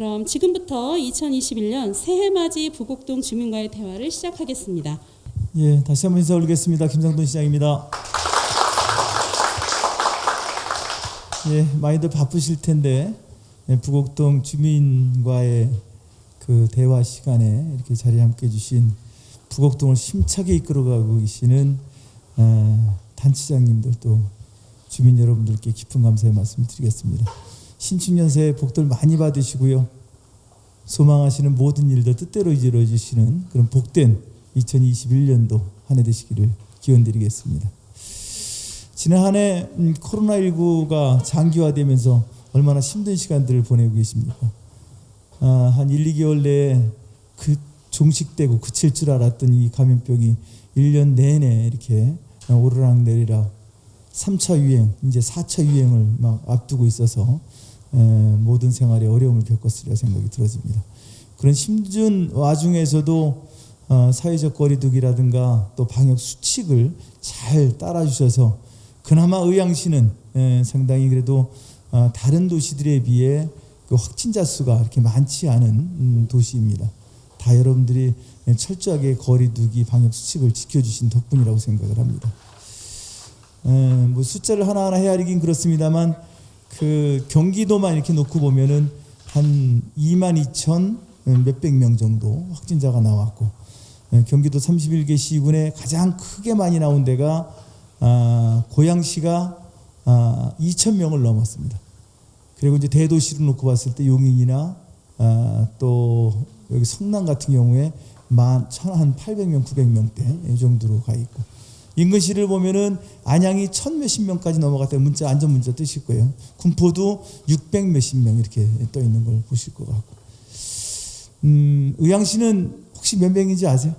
그럼 지금부터 2021년 새해맞이 부곡동 주민과의 대화를 시작하겠습니다. 예, 다시 한번 인사 올리겠습니다. 김상돈 시장입니다. 예, 많이들 바쁘실 텐데 예, 부곡동 주민과의 그 대화 시간에 이렇게 자리에 함께 해주신 부곡동을 심차게 이끌어가고 계시는 어, 단체장님들 또 주민 여러분들께 깊은 감사의 말씀 드리겠습니다. 신축년새 복들 많이 받으시고요. 소망하시는 모든 일도 뜻대로 이루어 주시는 그런 복된 2021년도 한 해 되시기를 기원드리겠습니다. 지난 한해 음, 코로나19가 장기화되면서 얼마나 힘든 시간들을 보내고 계십니까? 아, 한 1, 2개월 내에 그 종식되고 그칠 줄 알았던 이 감염병이 1년 내내 이렇게 오르락 내리락 3차 유행, 이제 4차 유행을 막 앞두고 있어서 에, 모든 생활에 어려움을 겪었으리라 생각이 들어집니다. 그런 힘든 와중에서도 어, 사회적 거리두기라든가 또 방역 수칙을 잘 따라주셔서 그나마 의왕시는 에, 상당히 그래도 어, 다른 도시들에 비해 그 확진자 수가 이렇게 많지 않은 음, 도시입니다. 다 여러분들이 철저하게 거리두기 방역 수칙을 지켜주신 덕분이라고 생각을 합니다. 에, 뭐 숫자를 하나하나 헤아리긴 그렇습니다만 그 경기도만 이렇게 놓고 보면은 한 2만 2천 몇백 명 정도 확진자가 나왔고 에, 경기도 31개 시군에 가장 크게 많이 나온 데가 아, 고양시가 아, 2천 명을 넘었습니다. 그리고 이제 대도시로 놓고 봤을 때 용인이나 아, 또 여기 성남 같은 경우에 만 한 800명, 900명대 이 정도로 가 있고 인근시를 보면은 안양이 천 몇십 명까지 넘어갔다 문자 안전 문자 뜨실 거예요. 군포도 600 몇십 명 이렇게 떠 있는 걸 보실 것 같고. 음, 의왕시는 혹시 몇 명인지 아세요?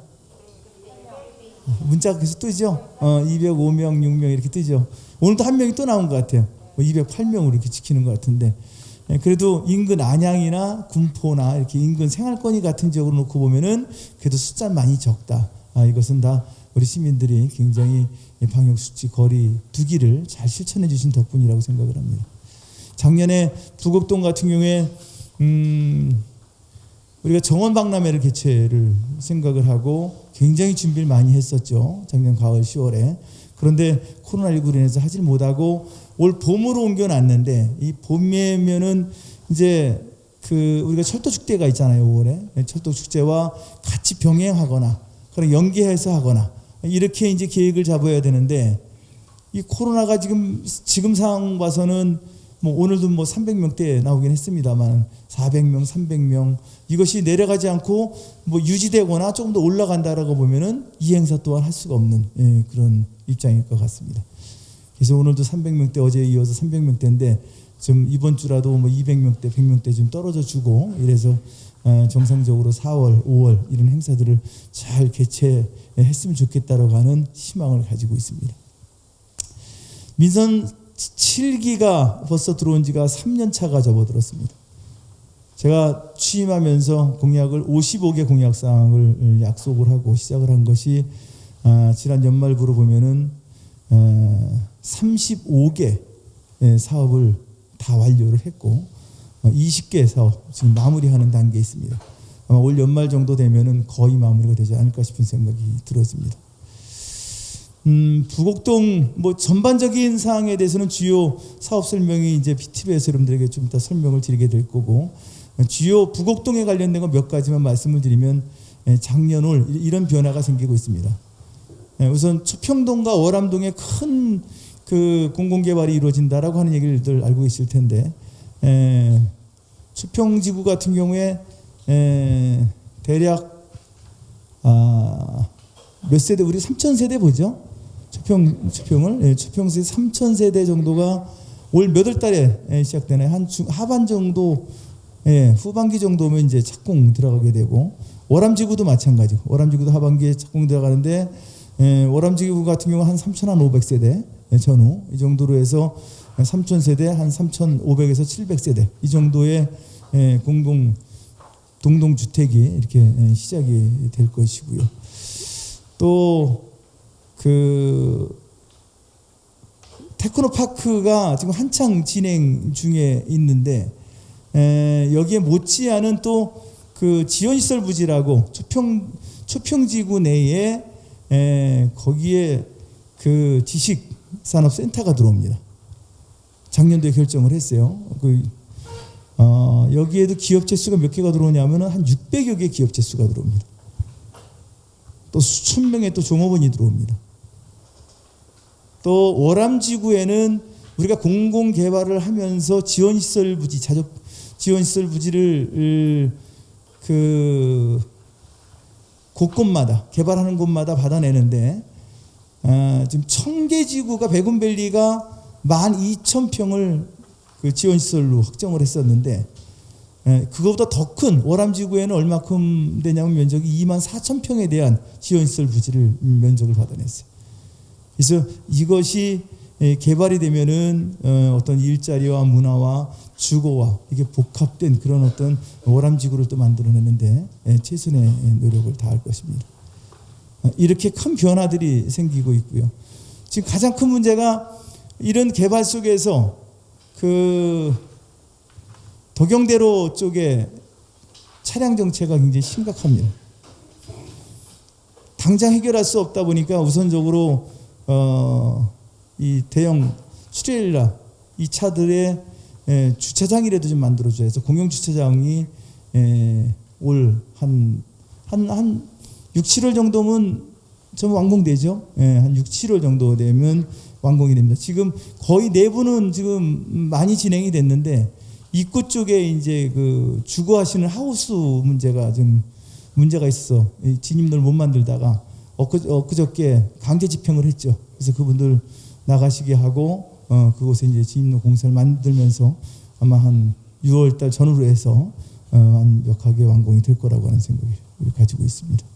문자가 계속 뜨죠. 어, 205명, 6명 이렇게 뜨죠. 오늘도 한 명이 또 나온 것 같아요. 208명으로 이렇게 지키는 것 같은데 예, 그래도 인근 안양이나 군포나 이렇게 인근 생활권이 같은 지역으로 놓고 보면은 그래도 숫자 많이 적다. 아, 이것은 다 우리 시민들이 굉장히 이 방역 수칙 거리 두기를 잘 실천해 주신 덕분이라고 생각을 합니다. 작년에 부곡동 같은 경우에 음, 우리가 정원 박람회를 개최를 생각을 하고 굉장히 준비를 많이 했었죠. 작년 가을 10월에. 그런데 코로나19로 인해서 하질 못하고 올 봄으로 옮겨놨는데 이 봄이면은 이제 그 우리가 철도 축제가 있잖아요 5월에 철도 축제와 같이 병행하거나 그런 연계해서 하거나 이렇게 이제 계획을 잡아야 되는데 이 코로나가 지금 지금 상황 봐서는 뭐 오늘도 뭐 300명대 나오긴 했습니다만 400명, 300명 이것이 내려가지 않고 뭐 유지되거나 조금 더 올라간다라고 보면은 이 행사 또한 할 수가 없는 예, 그런 입장일 것 같습니다. 그래서 오늘도 300명대 어제에 이어서 300명대인데 좀 이번 주라도 뭐 200명대, 100명대 좀 떨어져 주고 이래서 어, 정상적으로 4월, 5월 이런 행사들을 잘 개최했으면 좋겠다라고 하는 희망을 가지고 있습니다. 민선 7기가 벌써 들어온 지가 3년 차가 접어들었습니다. 제가 취임하면서 공약을 55개 공약 사항을 약속을 하고 시작을 한 것이 아, 지난 연말부로 보면은 어, 35개 사업을 다 완료를 했고 20개 사업 지금 마무리하는 단계에 있습니다. 아마 올 연말 정도 되면은 거의 마무리가 되지 않을까 싶은 생각이 들어집니다. 음, 부곡동 뭐 전반적인 사항에 대해서는 주요 사업 설명이 이제 PTV에서 여러분들에게 좀 이따 설명을 드리게 될 거고 주요 부곡동에 관련된 거 몇 가지만 말씀을 드리면 작년 올 이런 변화가 생기고 있습니다. 우선 초평동과 월암동에 큰 그 공공개발이 이루어진다라고 하는 얘기를 알고 계실 텐데 에, 초평지구 같은 경우에 에, 대략 아, 몇 세대 우리 3천 세대 보죠? 초평 초평을 예, 초평세 3천 세대 정도가 올 몇 월 달에 시작되나요? 한 중, 하반 정도 예, 후반기 정도면 이제 착공 들어가게 되고 월암지구도 마찬가지고 월암지구도 하반기에 착공 들어가는데 예, 월암지구 같은 경우 한 3,500세대 예, 전후 이 정도로 해서 3,000세대 한 3,500에서 700세대 이 정도의 예, 공동 동동 주택이 이렇게 예, 시작이 될 것이고요. 또 그 테크노파크가 지금 한창 진행 중에 있는데 에, 여기에 못지않은 또 그 지원시설 부지라고 초평 초평지구 내에 에, 거기에 그 지식산업센터가 들어옵니다. 작년도에 결정을 했어요. 그 어, 여기에도 기업체 수가 몇 개가 들어오냐면은 한 600여 개 기업체 수가 들어옵니다. 또 수천 명의 또 종업원이 들어옵니다. 또 월암지구에는 우리가 공공 개발을 하면서 지원 시설 부지 자적 지원 시설 부지를 그 곳곳마다 개발하는 곳마다 받아내는데 아, 지금 청계지구가 백운밸리가 12,000평을 그 지원시설로 확정을 했었는데 예, 그거보다 더큰 월암지구에는 얼마큼 되냐면 면적이 2만 4천 평에 대한 지원시설 부지를 음, 면적을 받아냈어요. 그래서 이것이 예, 개발이 되면은 어, 어떤 일자리와 문화와 주거와 이게 복합된 그런 어떤 월암지구를 또 만들어내는데 예, 최선의 노력을 다할 것입니다. 어, 이렇게 큰 변화들이 생기고 있고요. 지금 가장 큰 문제가 이런 개발 속에서 그 도경대로 쪽에 차량 정체가 굉장히 심각합니다. 당장 해결할 수 없다 보니까 우선적으로 어, 이 대형 수레일라 이 차들의 에, 주차장이라도 좀 만들어줘야 해서 공영 주차장이 올 한 한 한 6, 7월 정도면 좀 완공되죠. 예, 한 6, 7월 정도 되면 완공이 됩니다. 지금 거의 내부는 지금 많이 진행이 됐는데 입구 쪽에 이제 그 주거하시는 하우스 문제가 좀 문제가 있어 이 진입로를 못 만들다가 엊그, 엊그저 께 강제 집행을 했죠. 그래서 그분들 나가시게 하고 어, 그곳에 이제 진입로 공사를 만들면서 아마 한 6월달 전후로 해서 어, 완벽하게 완공이 될 거라고 하는 생각을 가지고 있습니다.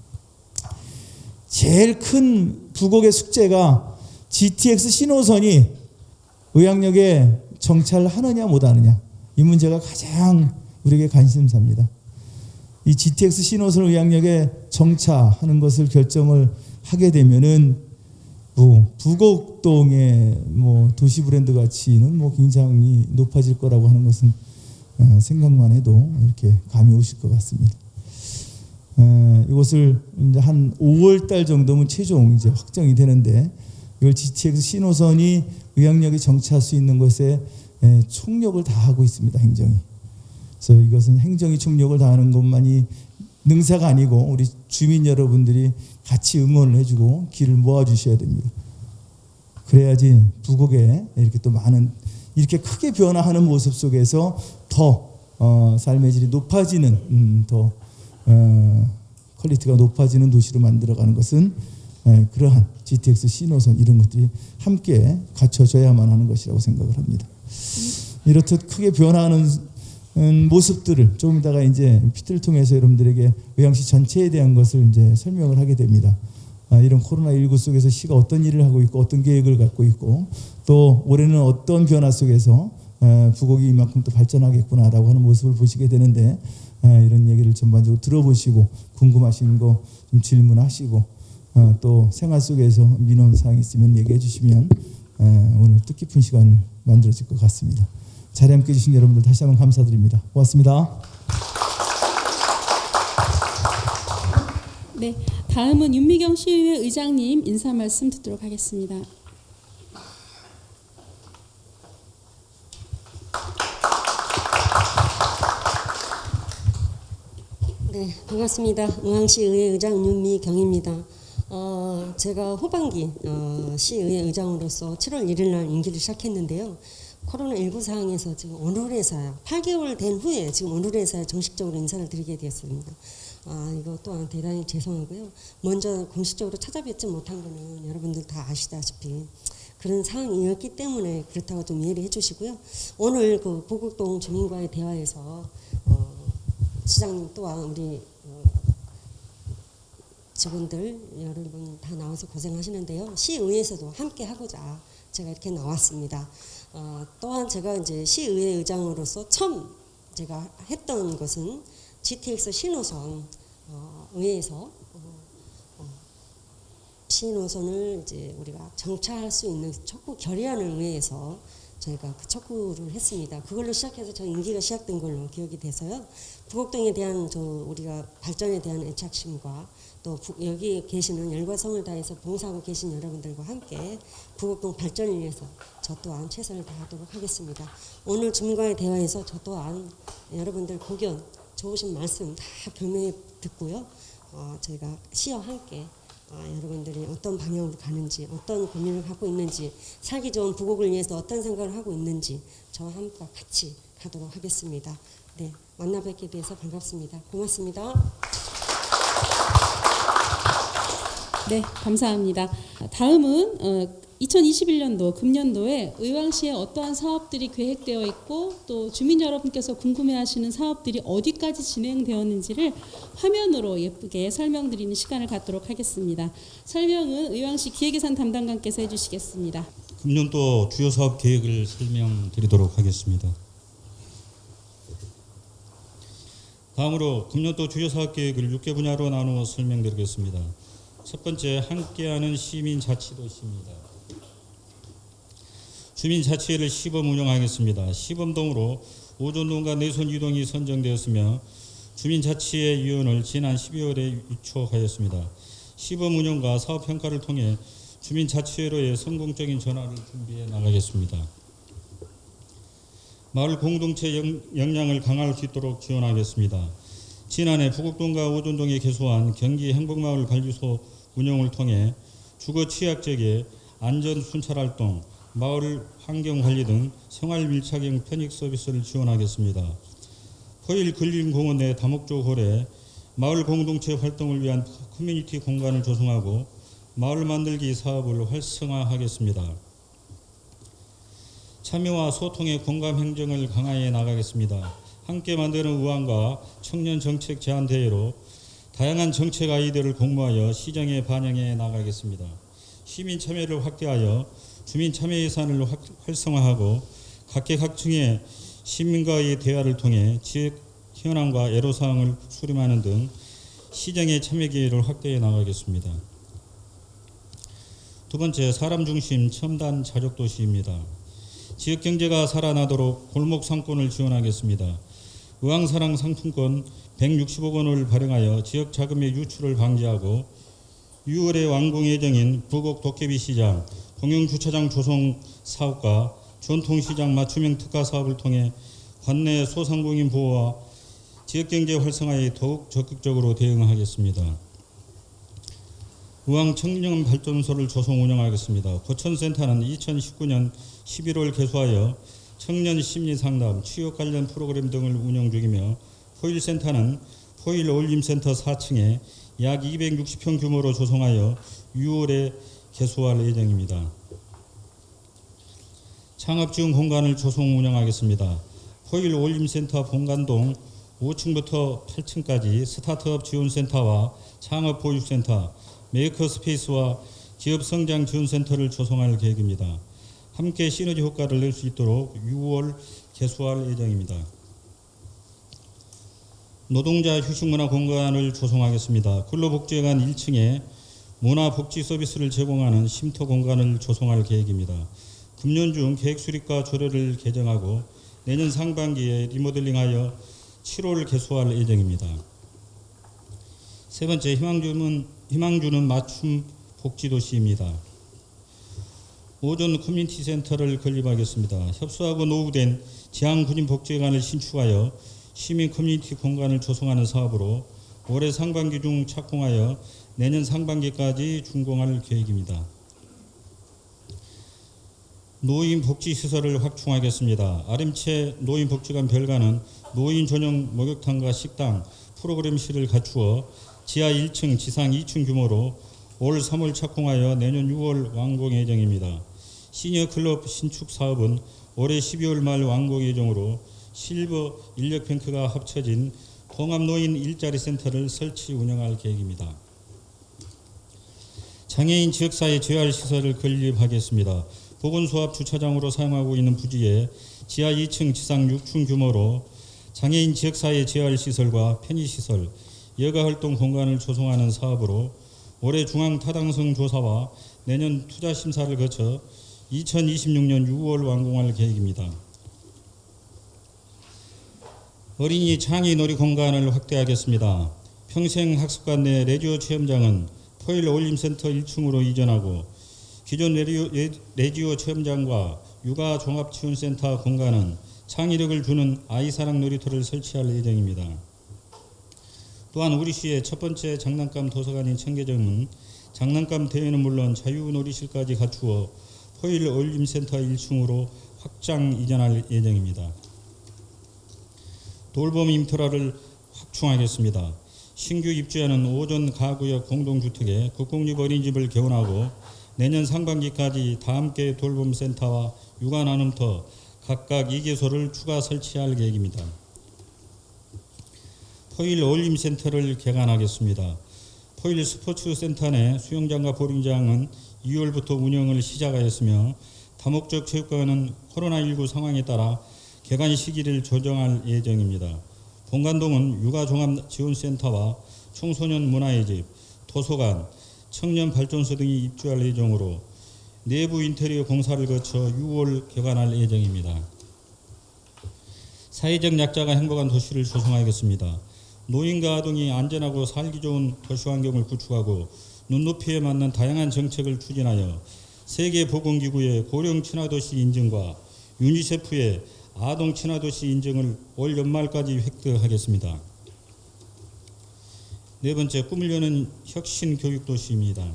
제일 큰 부곡의 숙제가 GTX 신호선이 의학역에 정찰하느냐 못하느냐 이 문제가 가장 우리에게 관심사입니다. 이 GTX 신호선 의학역에 정차하는 것을 결정을 하게 되면은 뭐 부곡동의 뭐 도시 브랜드 가치는 뭐 굉장히 높아질 거라고 하는 것은 어, 생각만 해도 이렇게 감이 오실 것 같습니다. 어, 이것을 이제 한 5월 달 정도면 최종 이제 확정이 되는데 이걸 GTX 신호선이 의왕역에 정차할 수 있는 것에 에, 총력을 다하고 있습니다. 행정이. 그래서 이것은 행정이 총력을 다하는 것만이 능사가 아니고 우리 주민 여러분들이 같이 응원을 해주고 기를 모아주셔야 됩니다. 그래야지 부곡에 이렇게 또 많은 이렇게 크게 변화하는 모습 속에서 더 어, 삶의 질이 높아지는 음, 더 어, quality가 높아지는 도시로 만들어가는 것은 에, 그러한 GTX 신호선 이런 것들이 함께 갖춰져야만 하는 것이라고 생각을 합니다. 이렇듯 크게 변화하는 음, 모습들을 조금 이따가 이제 피트를 통해서 여러분들에게 의왕시 전체에 대한 것을 이제 설명을 하게 됩니다. 아, 이런 코로나19 속에서 시가 어떤 일을 하고 있고 어떤 계획을 갖고 있고 또 올해는 어떤 변화 속에서 에, 부곡이 이만큼 또 발전하겠구나라고 하는 모습을 보시게 되는데 에, 이런 얘기를 전반적으로 들어보시고 궁금하신 거 좀 질문하시고 어, 또 생활 속에서 민원 사항 있으면 얘기해 주시면 에, 오늘 뜻깊은 시간을 만들어질 것 같습니다. 자리에 함께 해주신 여러분들 다시 한번 감사드립니다. 고맙습니다. 네, 다음은 윤미경 시의회 의장님 인사 말씀 듣도록 하겠습니다. 네, 반갑습니다. 의왕시의회 의장 윤미 경입니다. 어, 제가 후반기 어, 시의회 의장으로서 7월 1일 날 임기를 시작했는데요. 코로나19 상황에서 지금 오늘에서야 8개월 된 후에 지금 오늘에서야 정식적으로 인사를 드리게 되었습니다. 아, 이거 또한 대단히 죄송하고요. 먼저 공식적으로 찾아뵙지 못한 거는 여러분들 다 아시다시피 그런 상황이었기 때문에 그렇다고 좀 이해를 해주시고요. 오늘 그 보국동 주민과의 대화에서 어, 시장님 또한 우리 어, 직원들 여러분 다 나와서 고생하시는데요. 시의회에서도 함께 하고자 제가 이렇게 나왔습니다. 어, 또한 제가 이제 시의회 의장으로서 처음 제가 했던 것은 GTX 신호선 어, 의회에서 신호선을 이제 우리가 정차할 수 있는 촉구 결의안을 의회에서 저희가 그 척구를 했습니다. 그걸로 시작해서 저 임기가 시작된 걸로 기억이 돼서요. 부곡동에 대한 저 우리가 발전에 대한 애착심과 또 부- 여기 계시는 열과 성을 다해서 봉사하고 계신 여러분들과 함께 부곡동 발전을 위해서 저 또한 최선을 다하도록 하겠습니다. 오늘 주민과의 대화에서 저 또한 여러분들 고견 좋으신 말씀 다 겸해 듣고요. 어, 저희가 시와 함께 아, 여러분들이 어떤 방향으로 가는지 어떤 고민을 갖고 있는지 살기 좋은 부곡을 위해서 어떤 생각을 하고 있는지 저와 함께 같이 가도록 하겠습니다. 네, 만나 뵙게 돼서 반갑습니다. 고맙습니다. 네, 감사합니다. 다음은 어, 2021년도 금년도에 의왕시에 어떠한 사업들이 계획되어 있고 또 주민 여러분께서 궁금해하시는 사업들이 어디까지 진행되었는지를 화면으로 예쁘게 설명드리는 시간을 갖도록 하겠습니다. 설명은 의왕시 기획예산 담당관께서 해주시겠습니다. 금년도 주요 사업 계획을 설명드리도록 하겠습니다. 다음으로 금년도 주요 사업 계획을 6개 분야로 나누어 설명드리겠습니다. 첫 번째 함께하는 시민 자치도시입니다. 주민 자치회를 시범 운영하겠습니다. 시범동으로 오존동과 내손 이동이 선정되었으며 주민 자치회 위원을 지난 12월에 유촉하였습니다. 시범 운영과 사업 평가를 통해 주민 자치회로의 성공적인 전환을 준비해 나가겠습니다. 마을 공동체 역- 역량을 강화할 수 있도록 지원하겠습니다. 지난해 부곡동과 오존동에 개소한 경기 행복마을 관리소 운영을 통해 주거 취약적의 안전 순찰 활동, 마을 환경 관리 등 생활 밀착형 편익 서비스를 지원하겠습니다. 포일 근린공원 내 다목적 홀에 마을 공동체 활동을 위한 커뮤니티 공간을 조성하고 마을 만들기 사업을 활성화하겠습니다. 참여와 소통의 공감 행정을 강화해 나가겠습니다. 함께 만드는 의왕과 청년 정책 제안 대회로 다양한 정책 아이디어를 공모하여 시정에 반영해 나가겠습니다. 시민 참여를 확대하여 주민 참여 예산을 확- 활성화하고 각계각층의 시민과의 대화를 통해 지역 현황과 애로사항을 수렴하는 등 시정의 참여 기회를 확대해 나가겠습니다. 두 번째 사람 중심 첨단 자족 도시입니다. 지역 경제가 살아나도록 골목 상권을 지원하겠습니다. 의왕사랑 상품권 160억 원을 발행하여 지역 자금의 유출을 방지하고 6월에 완공 예정인 부곡 도깨비 시장, 공영 주차장 조성 사업과 전통 시장 맞춤형 특화 사업을 통해 관내 소상공인 보호와 지역 경제 활성화에 더욱 적극적으로 대응하겠습니다. 의왕 청년 발전소를 조성 운영하겠습니다. 고천센터는 2019년 11월 개소하여 청년 심리 상담, 취업 관련 프로그램 등을 운영 중이며 포일센터는 포일 어울림센터 4층에 약 260평 규모로 조성하여 6월에 개소할 예정입니다. 창업 지원 공간을 조성 운영하겠습니다. 포일 어울림센터 본관동 5층부터 8층까지 스타트업 지원센터와 창업 보육센터, 메이커 스페이스와 기업 성장 지원센터를 조성할 계획입니다. 함께 시너지 효과를 낼 수 있도록 6월 개소할 예정입니다. 노동자 휴식문화 공간을 조성하겠습니다. 근로복지관 1층에 문화복지 서비스를 제공하는 쉼터 공간을 조성할 계획입니다. 금년 중 계획 수립과 조례를 개정하고 내년 상반기에 리모델링하여 7월 개소할 예정입니다. 세 번째 희망주는 희망주는 맞춤 복지 도시입니다. 오전 커뮤니티 센터를 건립하겠습니다. 협소하고 노후된 재향 군인 복지관을 신축하여 시민 커뮤니티 공간을 조성하는 사업으로 올해 상반기 중 착공하여 내년 상반기까지 준공할 계획입니다. 노인 복지 시설을 확충하겠습니다. 아름채 노인 복지관 별관은 노인 전용 목욕탕과 식당, 프로그램실을 갖추어 지하 1층, 지상 2층 규모로 올 3월 착공하여 내년 6월 완공 예정입니다. 시니어 클럽 신축 사업은 올해 12월 말 완공 예정으로 실버 인력뱅크가 합쳐진 통합노인 일자리 센터를 설치 운영할 계획입니다. 장애인 지역사회 재활 시설을 건립하겠습니다. 보건소합 주차장으로 사용하고 있는 부지에 지하 2층, 지상 6층 규모로 장애인 지역사회 재활 시설과 편의 시설, 여가 활동 공간을 조성하는 사업으로 올해 중앙 타당성 조사와 내년 투자 심사를 거쳐 2026년 6월 완공할 계획입니다. 어린이 창의 놀이 공간을 확대하겠습니다. 평생학습관 내 레디오 체험장은 포일 어울림센터 1층으로 이전하고 기존 레디오, 레- 레디오 체험장과 육아 종합지원센터 공간은 창의력을 주는 아이사랑 놀이터를 설치할 예정입니다. 또한 우리 시의 첫 번째 장난감 도서관인 청계점은 장난감 대회는 물론 자유놀이실까지 갖추어 포일 어울림센터 1층으로 확장 이전할 예정입니다. 돌봄 인프라를 확충하겠습니다. 신규 입주하는 오전 가구역 공동주택에 국공립 어린이집을 개원하고 내년 상반기까지 다함께 돌봄센터와 육아 나눔터 각각 2개소를 추가 설치할 계획입니다. 포일 어울림센터를 개관하겠습니다. 포일 스포츠센터 내 수영장과 보링장은 2월부터 운영을 시작하였으며 다목적 체육관은 코로나19 상황에 따라 개관 시기를 조정할 예정입니다. 본관동은 육아종합지원센터와 청소년 문화의 집, 도서관, 청년 발전소 등이 입주할 예정으로 내부 인테리어 공사를 거쳐 6월 개관할 예정입니다. 사회적 약자가 행복한 도시를 조성하겠습니다. 노인과 아동이 안전하고 살기 좋은 도시 환경을 구축하고 눈높이에 맞는 다양한 정책을 추진하여 세계보건기구의 고령 친화도시 인증과 유니세프의 아동 친화도시 인증을 올 연말까지 획득하겠습니다. 네 번째 꿈을 여는 혁신 교육 도시입니다.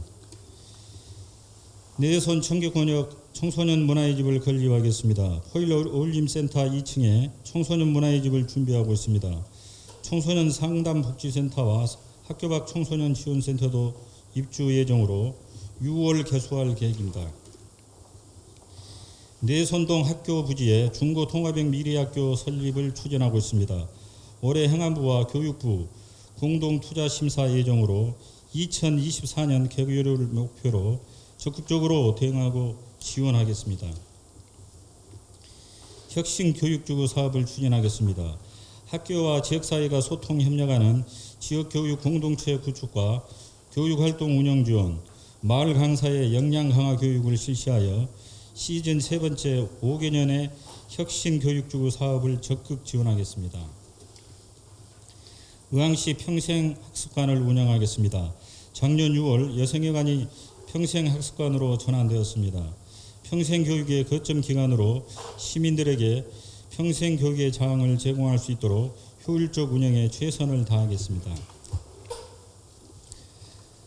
내선 청계권역 청소년 문화의 집을 건립하겠습니다. 포일 어울림센터 2층에 청소년 문화의 집을 준비하고 있습니다. 청소년 상담복지센터와 학교 밖 청소년 지원센터도 입주 예정으로 6월 개소할 계획입니다. 내선동 학교 부지에 중고 통합형 미래학교 설립을 추진하고 있습니다. 올해 행안부와 교육부 공동 투자 심사 예정으로 2024년 개교를 목표로 적극적으로 대응하고 지원하겠습니다. 혁신 교육주거 사업을 추진하겠습니다. 학교와 지역사회가 소통 협력하는 지역교육 공동체 구축과 교육활동 운영 지원, 마을 강사의 역량 강화 교육을 실시하여 시즌 세 번째 5개년의 혁신 교육주거 사업을 적극 지원하겠습니다. 의왕시 평생학습관을 운영하겠습니다. 작년 6월 여성여관이 평생학습관으로 전환되었습니다. 평생교육의 거점 기관으로 시민들에게 평생교육의 장을 제공할 수 있도록 효율적 운영에 최선을 다하겠습니다.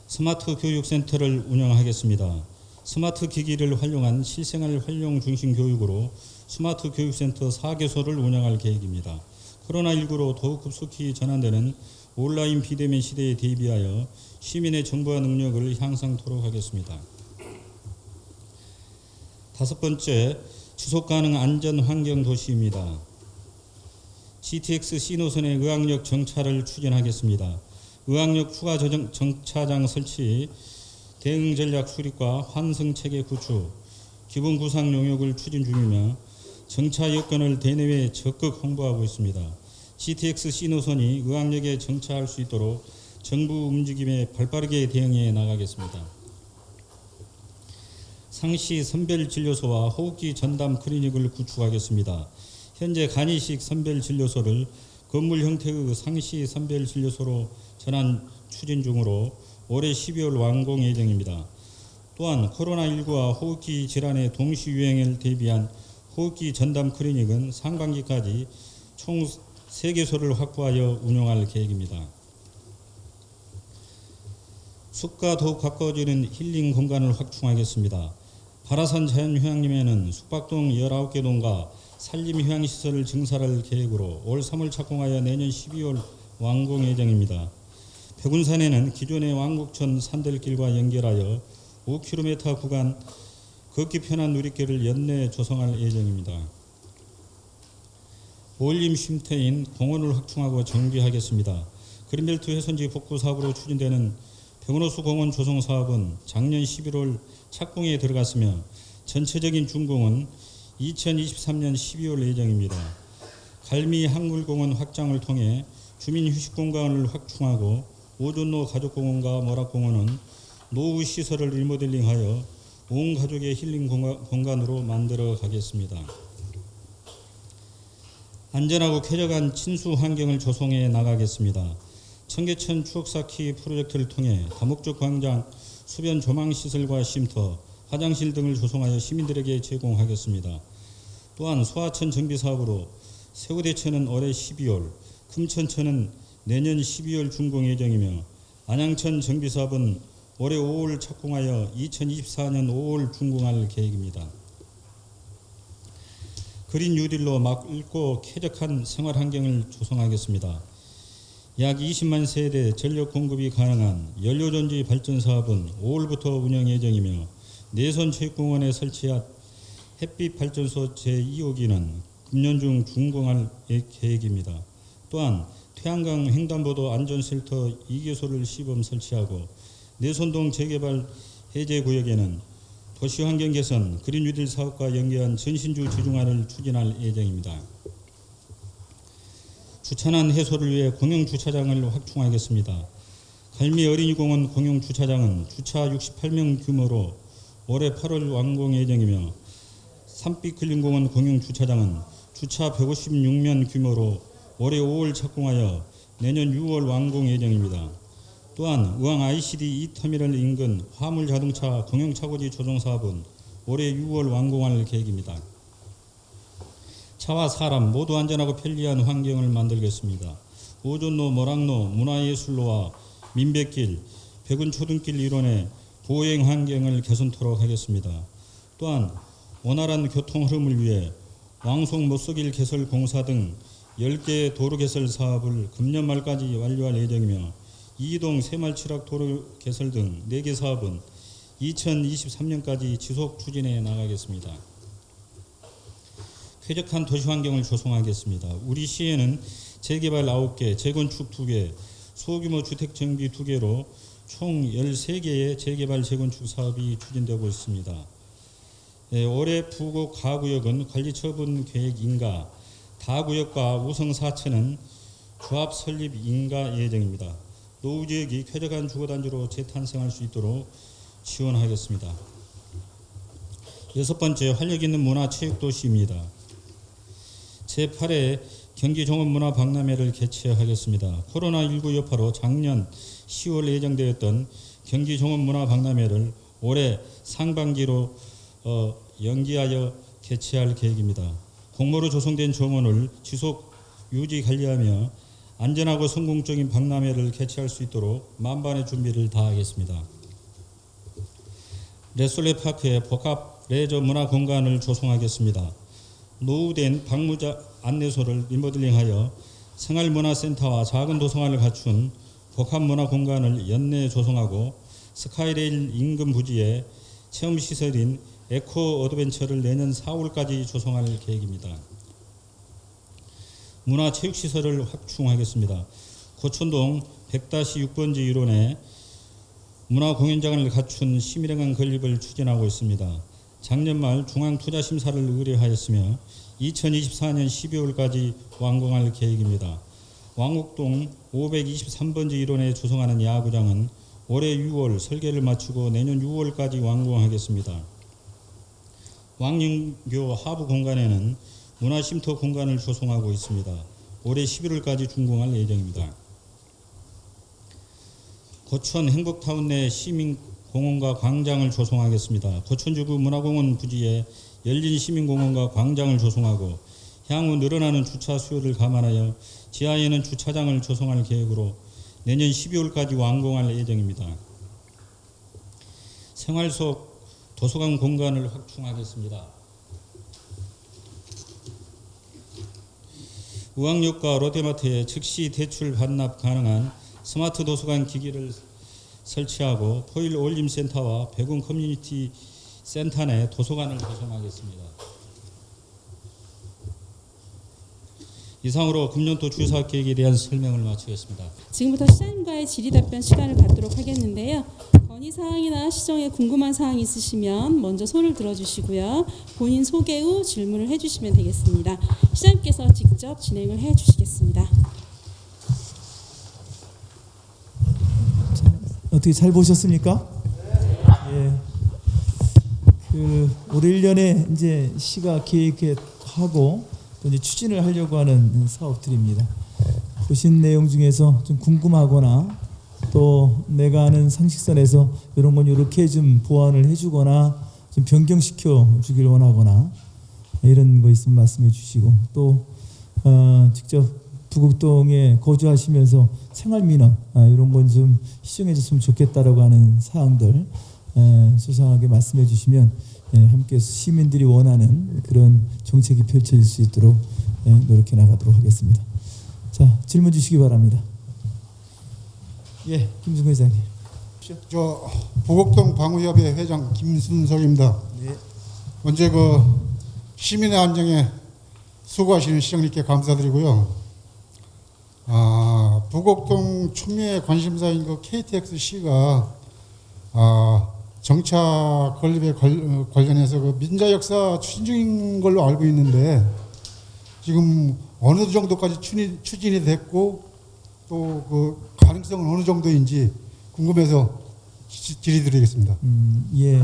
스마트 교육센터를 운영하겠습니다. 스마트 기기를 활용한 실생활 활용 중심 교육으로 스마트 교육센터 4개소를 운영할 계획입니다. 코로나19로 더욱 급속히 전환되는 온라인 비대면 시대에 대비하여 시민의 정보화 능력을 향상토록 하겠습니다. 다섯 번째, 지속 가능 안전 환경 도시입니다. GTX 신호선의 의학역 정차를 추진하겠습니다. 의학역 추가 정차장 설치, 대응 전략 수립과 환승 체계 구축, 기본 구상 용역을 추진 중이며 정차 여건을 대내외 적극 홍보하고 있습니다. GTX 신호선이 의학역에 정차할 수 있도록 정부 움직임에 발빠르게 대응해 나가겠습니다. 상시 선별 진료소와 호흡기 전담 클리닉을 구축하겠습니다. 현재 간이식 선별 진료소를 건물 형태의 상시 선별 진료소로 전환 추진 중으로 올해 12월 완공 예정입니다. 또한 코로나19와 호흡기 질환의 동시 유행을 대비한 호흡기 전담 클리닉은 상반기까지 총 3개소를 확보하여 운영할 계획입니다. 숲과 더욱 가까워지는 힐링 공간을 확충하겠습니다. 바라산 자연휴양림에는 숙박동 19개 동과 산림휴양시설을 증설할 계획으로 올 3월 착공하여 내년 12월 완공 예정입니다. 백운산에는 기존의 왕곡천 산들길과 연결하여 5km 구간 걷기 편한 누리길을 연내 조성할 예정입니다. 올림 쉼터인 공원을 확충하고 정비하겠습니다. 그린벨트 훼손지 복구 사업으로 추진되는 백운호수 공원 조성 사업은 작년 11월 착공에 들어갔으며 전체적인 준공은 2023년 12월 예정입니다. 갈미 항물공원 확장을 통해 주민 휴식 공간을 확충하고 오존로 가족공원과 모락공원은 노후 시설을 리모델링하여 온 가족의 힐링 공간- 공간으로 만들어 가겠습니다. 안전하고 쾌적한 친수 환경을 조성해 나가겠습니다. 청계천 추억 쌓기 프로젝트를 통해 다목적 광장, 수변 조망 시설과 쉼터, 화장실 등을 조성하여 시민들에게 제공하겠습니다. 또한 소하천 정비 사업으로 세우대천은 올해 12월, 금천천은 내년 12월 준공 예정이며 안양천 정비 사업은 올해 5월 착공하여 2024년 5월 준공할 계획입니다. 그린 뉴딜로 맑고 쾌적한 생활 환경을 조성하겠습니다. 약 20만 세대 전력 공급이 가능한 연료전지 발전 사업은 5월부터 운영 예정이며 내선 체육공원에 설치한 햇빛 발전소 제2호기는 금년 중 준공할 예- 계획입니다. 또한 태양강 횡단보도 안전센터 2개소를 시범 설치하고 내선동 재개발 해제 구역에는 도시환경 개선, 그린 뉴딜 사업과 연계한 전신주 지중화를 추진할 예정입니다. 주차난 해소를 위해 공영 주차장을 확충하겠습니다. 갈미 어린이공원 공영 주차장은 주차 68명 규모로 올해 8월 완공 예정이며 산빛 근린공원 공영 주차장은 주차 156면 규모로 올해 5월 착공하여 내년 6월 완공 예정입니다. 또한 의왕 ICD 2터미널 인근 화물 자동차 공영 차고지 조정 사업은 올해 6월 완공할 계획입니다. 차와 사람 모두 안전하고 편리한 환경을 만들겠습니다. 오존로, 모락로, 문화예술로와 민백길, 백운초등길 일원의 보행 환경을 개선토록 하겠습니다. 또한 원활한 교통 흐름을 위해 왕송 못속일 개설 공사 등 10개 도로 개설 사업을 금년 말까지 완료할 예정이며 이동 새말치락 도로 개설 등 4개 사업은 2023년까지 지속 추진해 나가겠습니다. 쾌적한 도시 환경을 조성하겠습니다. 우리 시에는 재개발 9개, 재건축 2개, 소규모 주택 정비 2개로 총 13개의 재개발 재건축 사업이 추진되고 있습니다. 예, 올해 부곡 가구역은 관리처분 계획 인가, 다구역과 우성 사천은 조합 설립 인가 예정입니다. 노후 지역이 쾌적한 주거단지로 재탄생할 수 있도록 지원하겠습니다. 여섯 번째 활력 있는 문화체육도시입니다. 제8회 경기 종합문화박람회를 개최하겠습니다. 코로나19 여파로 작년 10월 예정되었던 경기 종합문화박람회를 올해 상반기로 어, 연기하여 개최할 계획입니다. 공모로 조성된 정원을 지속 유지 관리하며 안전하고 성공적인 박람회를 개최할 수 있도록 만반의 준비를 다하겠습니다. 레솔레 파크에 복합 레저 문화 공간을 조성하겠습니다. 노후된 방문자 안내소를 리모델링하여 생활문화센터와 작은 도서관을 갖춘 복합문화 공간을 연내 조성하고 스카이레일 인근 부지에 체험시설인 에코 어드벤처를 내년 4월까지 조성할 계획입니다. 문화체육시설을 확충하겠습니다. 고천동 100-6번지 일원에 문화공연장을 갖춘 시민행한 건립을 추진하고 있습니다. 작년 말 중앙투자심사를 의뢰하였으며 2024년 12월까지 완공할 계획입니다. 왕곡동 523번지 일원에 조성하는 야구장은 올해 6월 설계를 마치고 내년 6월까지 완공하겠습니다. 왕릉교 하부 공간에는 문화쉼터 공간을 조성하고 있습니다. 올해 11월까지 준공할 예정입니다. 고천 행복타운 내 시민공원과 광장을 조성하겠습니다. 고천주구 문화공원 부지에 열린 시민공원과 광장을 조성하고 향후 늘어나는 주차 수요를 감안하여 지하에는 주차장을 조성할 계획으로 내년 12월까지 완공할 예정입니다. 생활 속 도서관 공간을 확충하겠습니다. 의왕역과 롯데마트에 즉시 대출 반납 가능한 스마트 도서관 기기를 설치하고 포일 어울림 센터와 백운 커뮤니티 센터 내 도서관을 조성하겠습니다. 이상으로 금년도 주요 사업 계획에 대한 설명을 마치겠습니다. 지금부터 시장님과의 질의답변 시간을 갖도록 하겠는데요. 건의 사항이나 시정에 궁금한 사항 있으시면 먼저 손을 들어주시고요. 본인 소개 후 질문을 해주시면 되겠습니다. 시장님께서 직접 진행을 해주시겠습니다. 어떻게 잘 보셨습니까? 예. 올 1년에 이제 시가 계획하고 또 이제 추진을 하려고 하는 사업들입니다. 보신 내용 중에서 좀 궁금하거나 또 내가 아는 상식선에서 이런 건 이렇게 좀 보완을 해주거나 좀 변경시켜 주길 원하거나 이런 거 있으면 말씀해 주시고 또 어, 직접 부곡동에 거주하시면서 생활민원 아, 이런 건 좀 시정해 줬으면 좋겠다라고 하는 사항들 에, 소상하게 말씀해 주시면 예, 함께 시민들이 원하는 그런 정책이 펼쳐질 수 있도록 예, 노력해 나가도록 하겠습니다. 자 질문 주시기 바랍니다. 예, 김승 회장님. 저 보곡동 방위협의 회장 김순석입니다. 네. 먼저 그 시민의 안정에 수고하시는 시장님께 감사드리고요. 아, 부곡동 춘미의 관심사인 그 KTXC가 아, 정차 건립에 걸- 어, 관련해서 그 민자 역사 추진 중인 걸로 알고 있는데 지금 어느 정도까지 추진이, 됐고 또 그 가능성은 어느 정도인지 궁금해서 지- 질의드리겠습니다. 음, 예.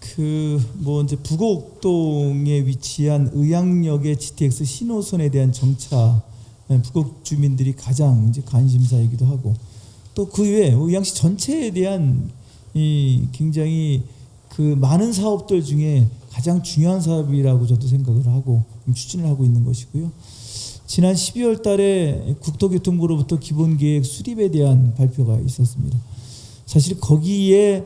그뭐 이제 부곡동에 위치한 의양역의 GTX 신호선에 대한 정차 예, 부곡 주민들이 가장 이제 관심사이기도 하고 또 그 외에 의양시 전체에 대한 이 굉장히 그 많은 사업들 중에 가장 중요한 사업이라고 저도 생각을 하고 추진을 하고 있는 것이고요. 지난 12월 달에 국토교통부로부터 기본계획 수립에 대한 발표가 있었습니다. 사실 거기에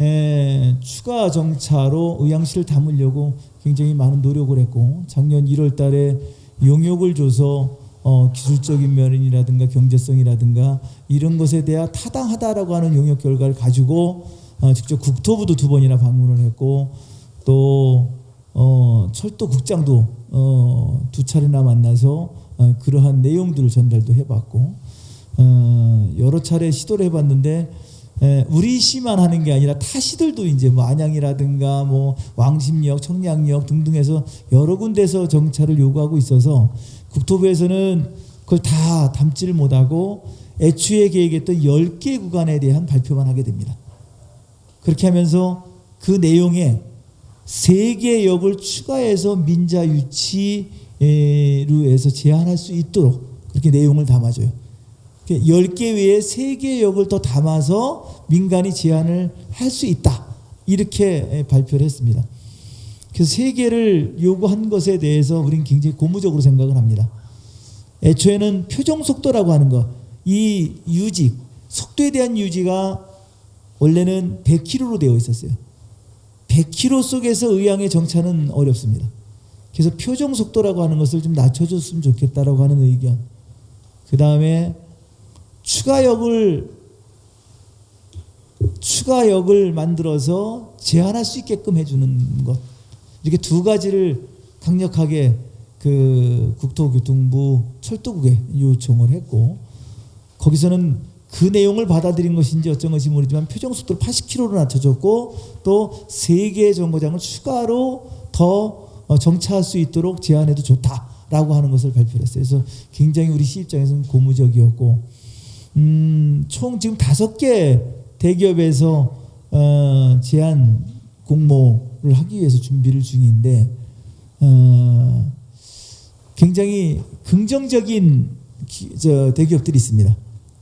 에, 추가 정차로 의향시를 담으려고 굉장히 많은 노력을 했고 작년 1월 달에 용역을 줘서 어, 기술적인 면이라든가 경제성이라든가 이런 것에 대한 타당하다라고 하는 용역 결과를 가지고 어, 직접 국토부도 두 번이나 방문을 했고 또 어, 철도국장도 어, 두 차례나 만나서 어, 그러한 내용들을 전달도 해봤고 어, 여러 차례 시도를 해봤는데 에, 우리 시만 하는 게 아니라 타 시들도 이제 뭐 안양이라든가 뭐 왕십역, 청량역 등등해서 여러 군데서 정차를 요구하고 있어서 국토부에서는 그걸 다 담지를 못하고 애초에 계획했던 10개 구간에 대한 발표만 하게 됩니다. 그렇게 하면서 그 내용에 세개 역을 추가해서 민자 유치로 해서 제한할 수 있도록 그렇게 내용을 담아줘요. 10개 외에 3개 역을 더 담아서 민간이 제한을 할 수 있다. 이렇게 발표를 했습니다. 그래서 3개를 요구한 것에 대해서 우리는 굉장히 고무적으로 생각을 합니다. 애초에는 표정 속도라고 하는 거, 이 유지, 속도에 대한 유지가 원래는 100km로 되어 있었어요. 100km 속에서 의향의 정차는 어렵습니다. 그래서 표정 속도라고 하는 것을 좀 낮춰줬으면 좋겠다라고 하는 의견. 그 다음에 추가역을 추가역을 만들어서 제한할 수 있게끔 해주는 것 이렇게 두 가지를 강력하게 그 국토교통부 철도국에 요청을 했고 거기서는 그 내용을 받아들인 것인지 어쩐 것인지 모르지만 표정 속도를 80km로 낮춰줬고 또 세 개의 정거장을 추가로 더 어, 정차할 수 있도록 제한해도 좋다라고 하는 것을 발표를 했어요. 그래서 굉장히 우리 시 입장에서는 고무적이었고 음, 총 지금 다섯 개 대기업에서 어, 제한 공모를 하기 위해서 준비를 중인데 어, 굉장히 긍정적인 기, 저 대기업들이 있습니다.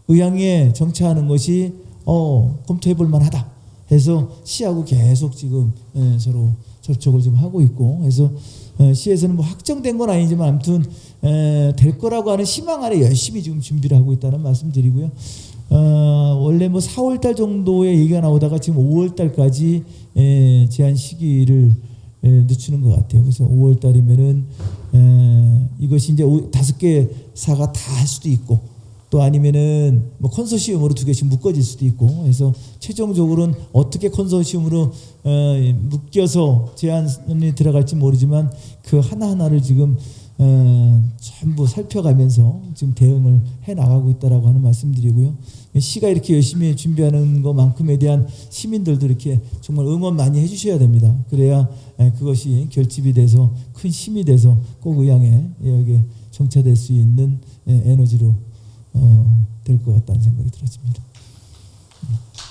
의향에 정차하는 것이 어, 검토해 볼 만하다 해서 시하고 계속 지금 예, 서로 접촉을 좀 하고 있고 그래서 어, 시에서는 뭐 확정된 건 아니지만 아무튼 에, 될 거라고 하는 희망 아래 열심히 지금 준비를 하고 있다는 말씀드리고요. 어, 원래 뭐 4월 달 정도에 얘기가 나오다가 지금 5월 달까지 에, 제한 시기를 에, 늦추는 것 같아요. 그래서 5월 달이면은 에, 이것이 이제 오- 다섯 개 사가 다 할 수도 있고 또 아니면은 뭐 컨소시엄으로 두 개씩 묶어질 수도 있고 그래서 최종적으로는 어떻게 컨소시엄으로 어, 묶여서 제안이 들어갈지 모르지만 그 하나하나를 지금 어, 전부 살펴가면서 지금 대응을 해 나가고 있다라고 하는 말씀드리고요. 시가 이렇게 열심히 준비하는 것만큼에 대한 시민들도 이렇게 정말 응원 많이 해주셔야 됩니다. 그래야 에, 그것이 결집이 돼서 큰 힘이 돼서 꼭 의향에 여기 정차될 수 있는 에, 에너지로 어, 될것 같다는 생각이 들어집니다.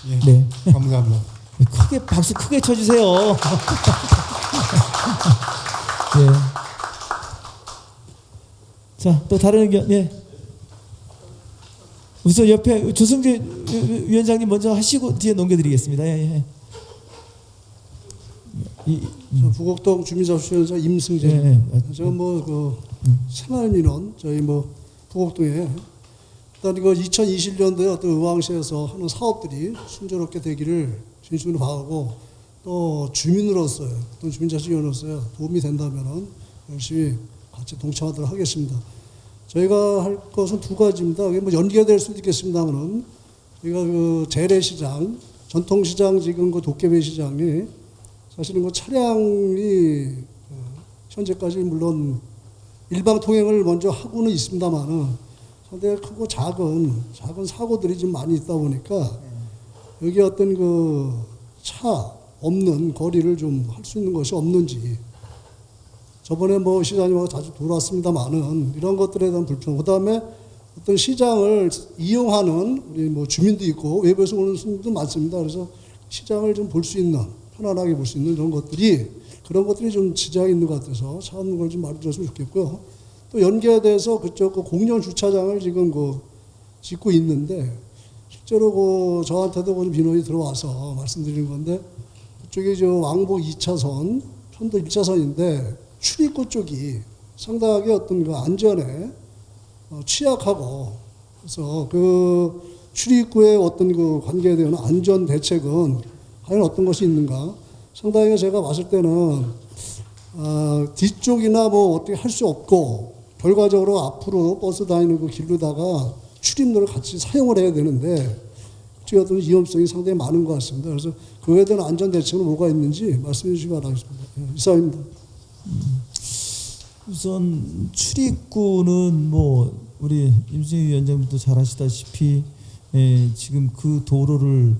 예, 네. 감사합니다. 크게 박수 크게 쳐주세요. 예. 자, 또 다른 의견, 예. 우선 옆에 조승재 위원장님 먼저 하시고 뒤에 넘겨드리겠습니다. 예, 예. 이, 저 부곡동 주민접수위원장 임승재. 예, 예. 제가 뭐그 새마을 민원 저희 뭐 부곡동에 일단 이거 2020년도에 어떤 의왕시에서 하는 사업들이 순조롭게 되기를 진심으로 바라고 또 주민으로서요, 또 주민자치위원으로서요 도움이 된다면은 열심히 같이 동참하도록 하겠습니다. 저희가 할 것은 두 가지입니다. 이게 뭐 연기가 될 수도 있겠습니다만은 저희가 그 재래시장, 전통시장 지금 그 도깨비 시장이 사실은 그 차량이 어, 현재까지 물론 일방 통행을 먼저 하고는 있습니다만은 상당히 크고 작은 작은 사고들이 좀 많이 있다 보니까 여기 어떤 그 차 없는 거리를 좀 할 수 있는 것이 없는지 저번에 뭐 시장님하고 자주 돌아왔습니다만은 이런 것들에 대한 불평 그 다음에 어떤 시장을 이용하는 우리 뭐 주민도 있고 외부에서 오는 손님도 많습니다. 그래서 시장을 좀 볼 수 있는 편안하게 볼 수 있는 이런 것들이 그런 것들이 좀 지장이 있는 것 같아서 찾는 걸 좀 말해줬으면 좋겠고요. 또 연계돼서 그쪽 그 공영 주차장을 지금 그 짓고 있는데 실제로 그 저한테도 그 민원이 들어와서 말씀드리는 건데 그쪽이 저 왕복 2차선 편도 1차선인데 출입구 쪽이 상당하게 어떤 그 안전에 어, 취약하고 그래서 그 출입구의 어떤 그 관계에 대한 안전 대책은 과연 어떤 것이 있는가 상당히 제가 봤을 때는 아, 뒤쪽이나 뭐 어떻게 할 수 없고 결과적으로 앞으로 버스 다니는 그 길로다가 출입로를 같이 사용을 해야 되는데 어떤 위험성이 상당히 많은 것 같습니다. 그래서 그거에 대한 안전 대책은 뭐가 있는지 말씀해 주시기 바라겠습니다. 예, 이상입니다. 우선 출입구는 뭐 우리 임승희 위원장님도 잘 아시다시피 예, 지금 그 도로를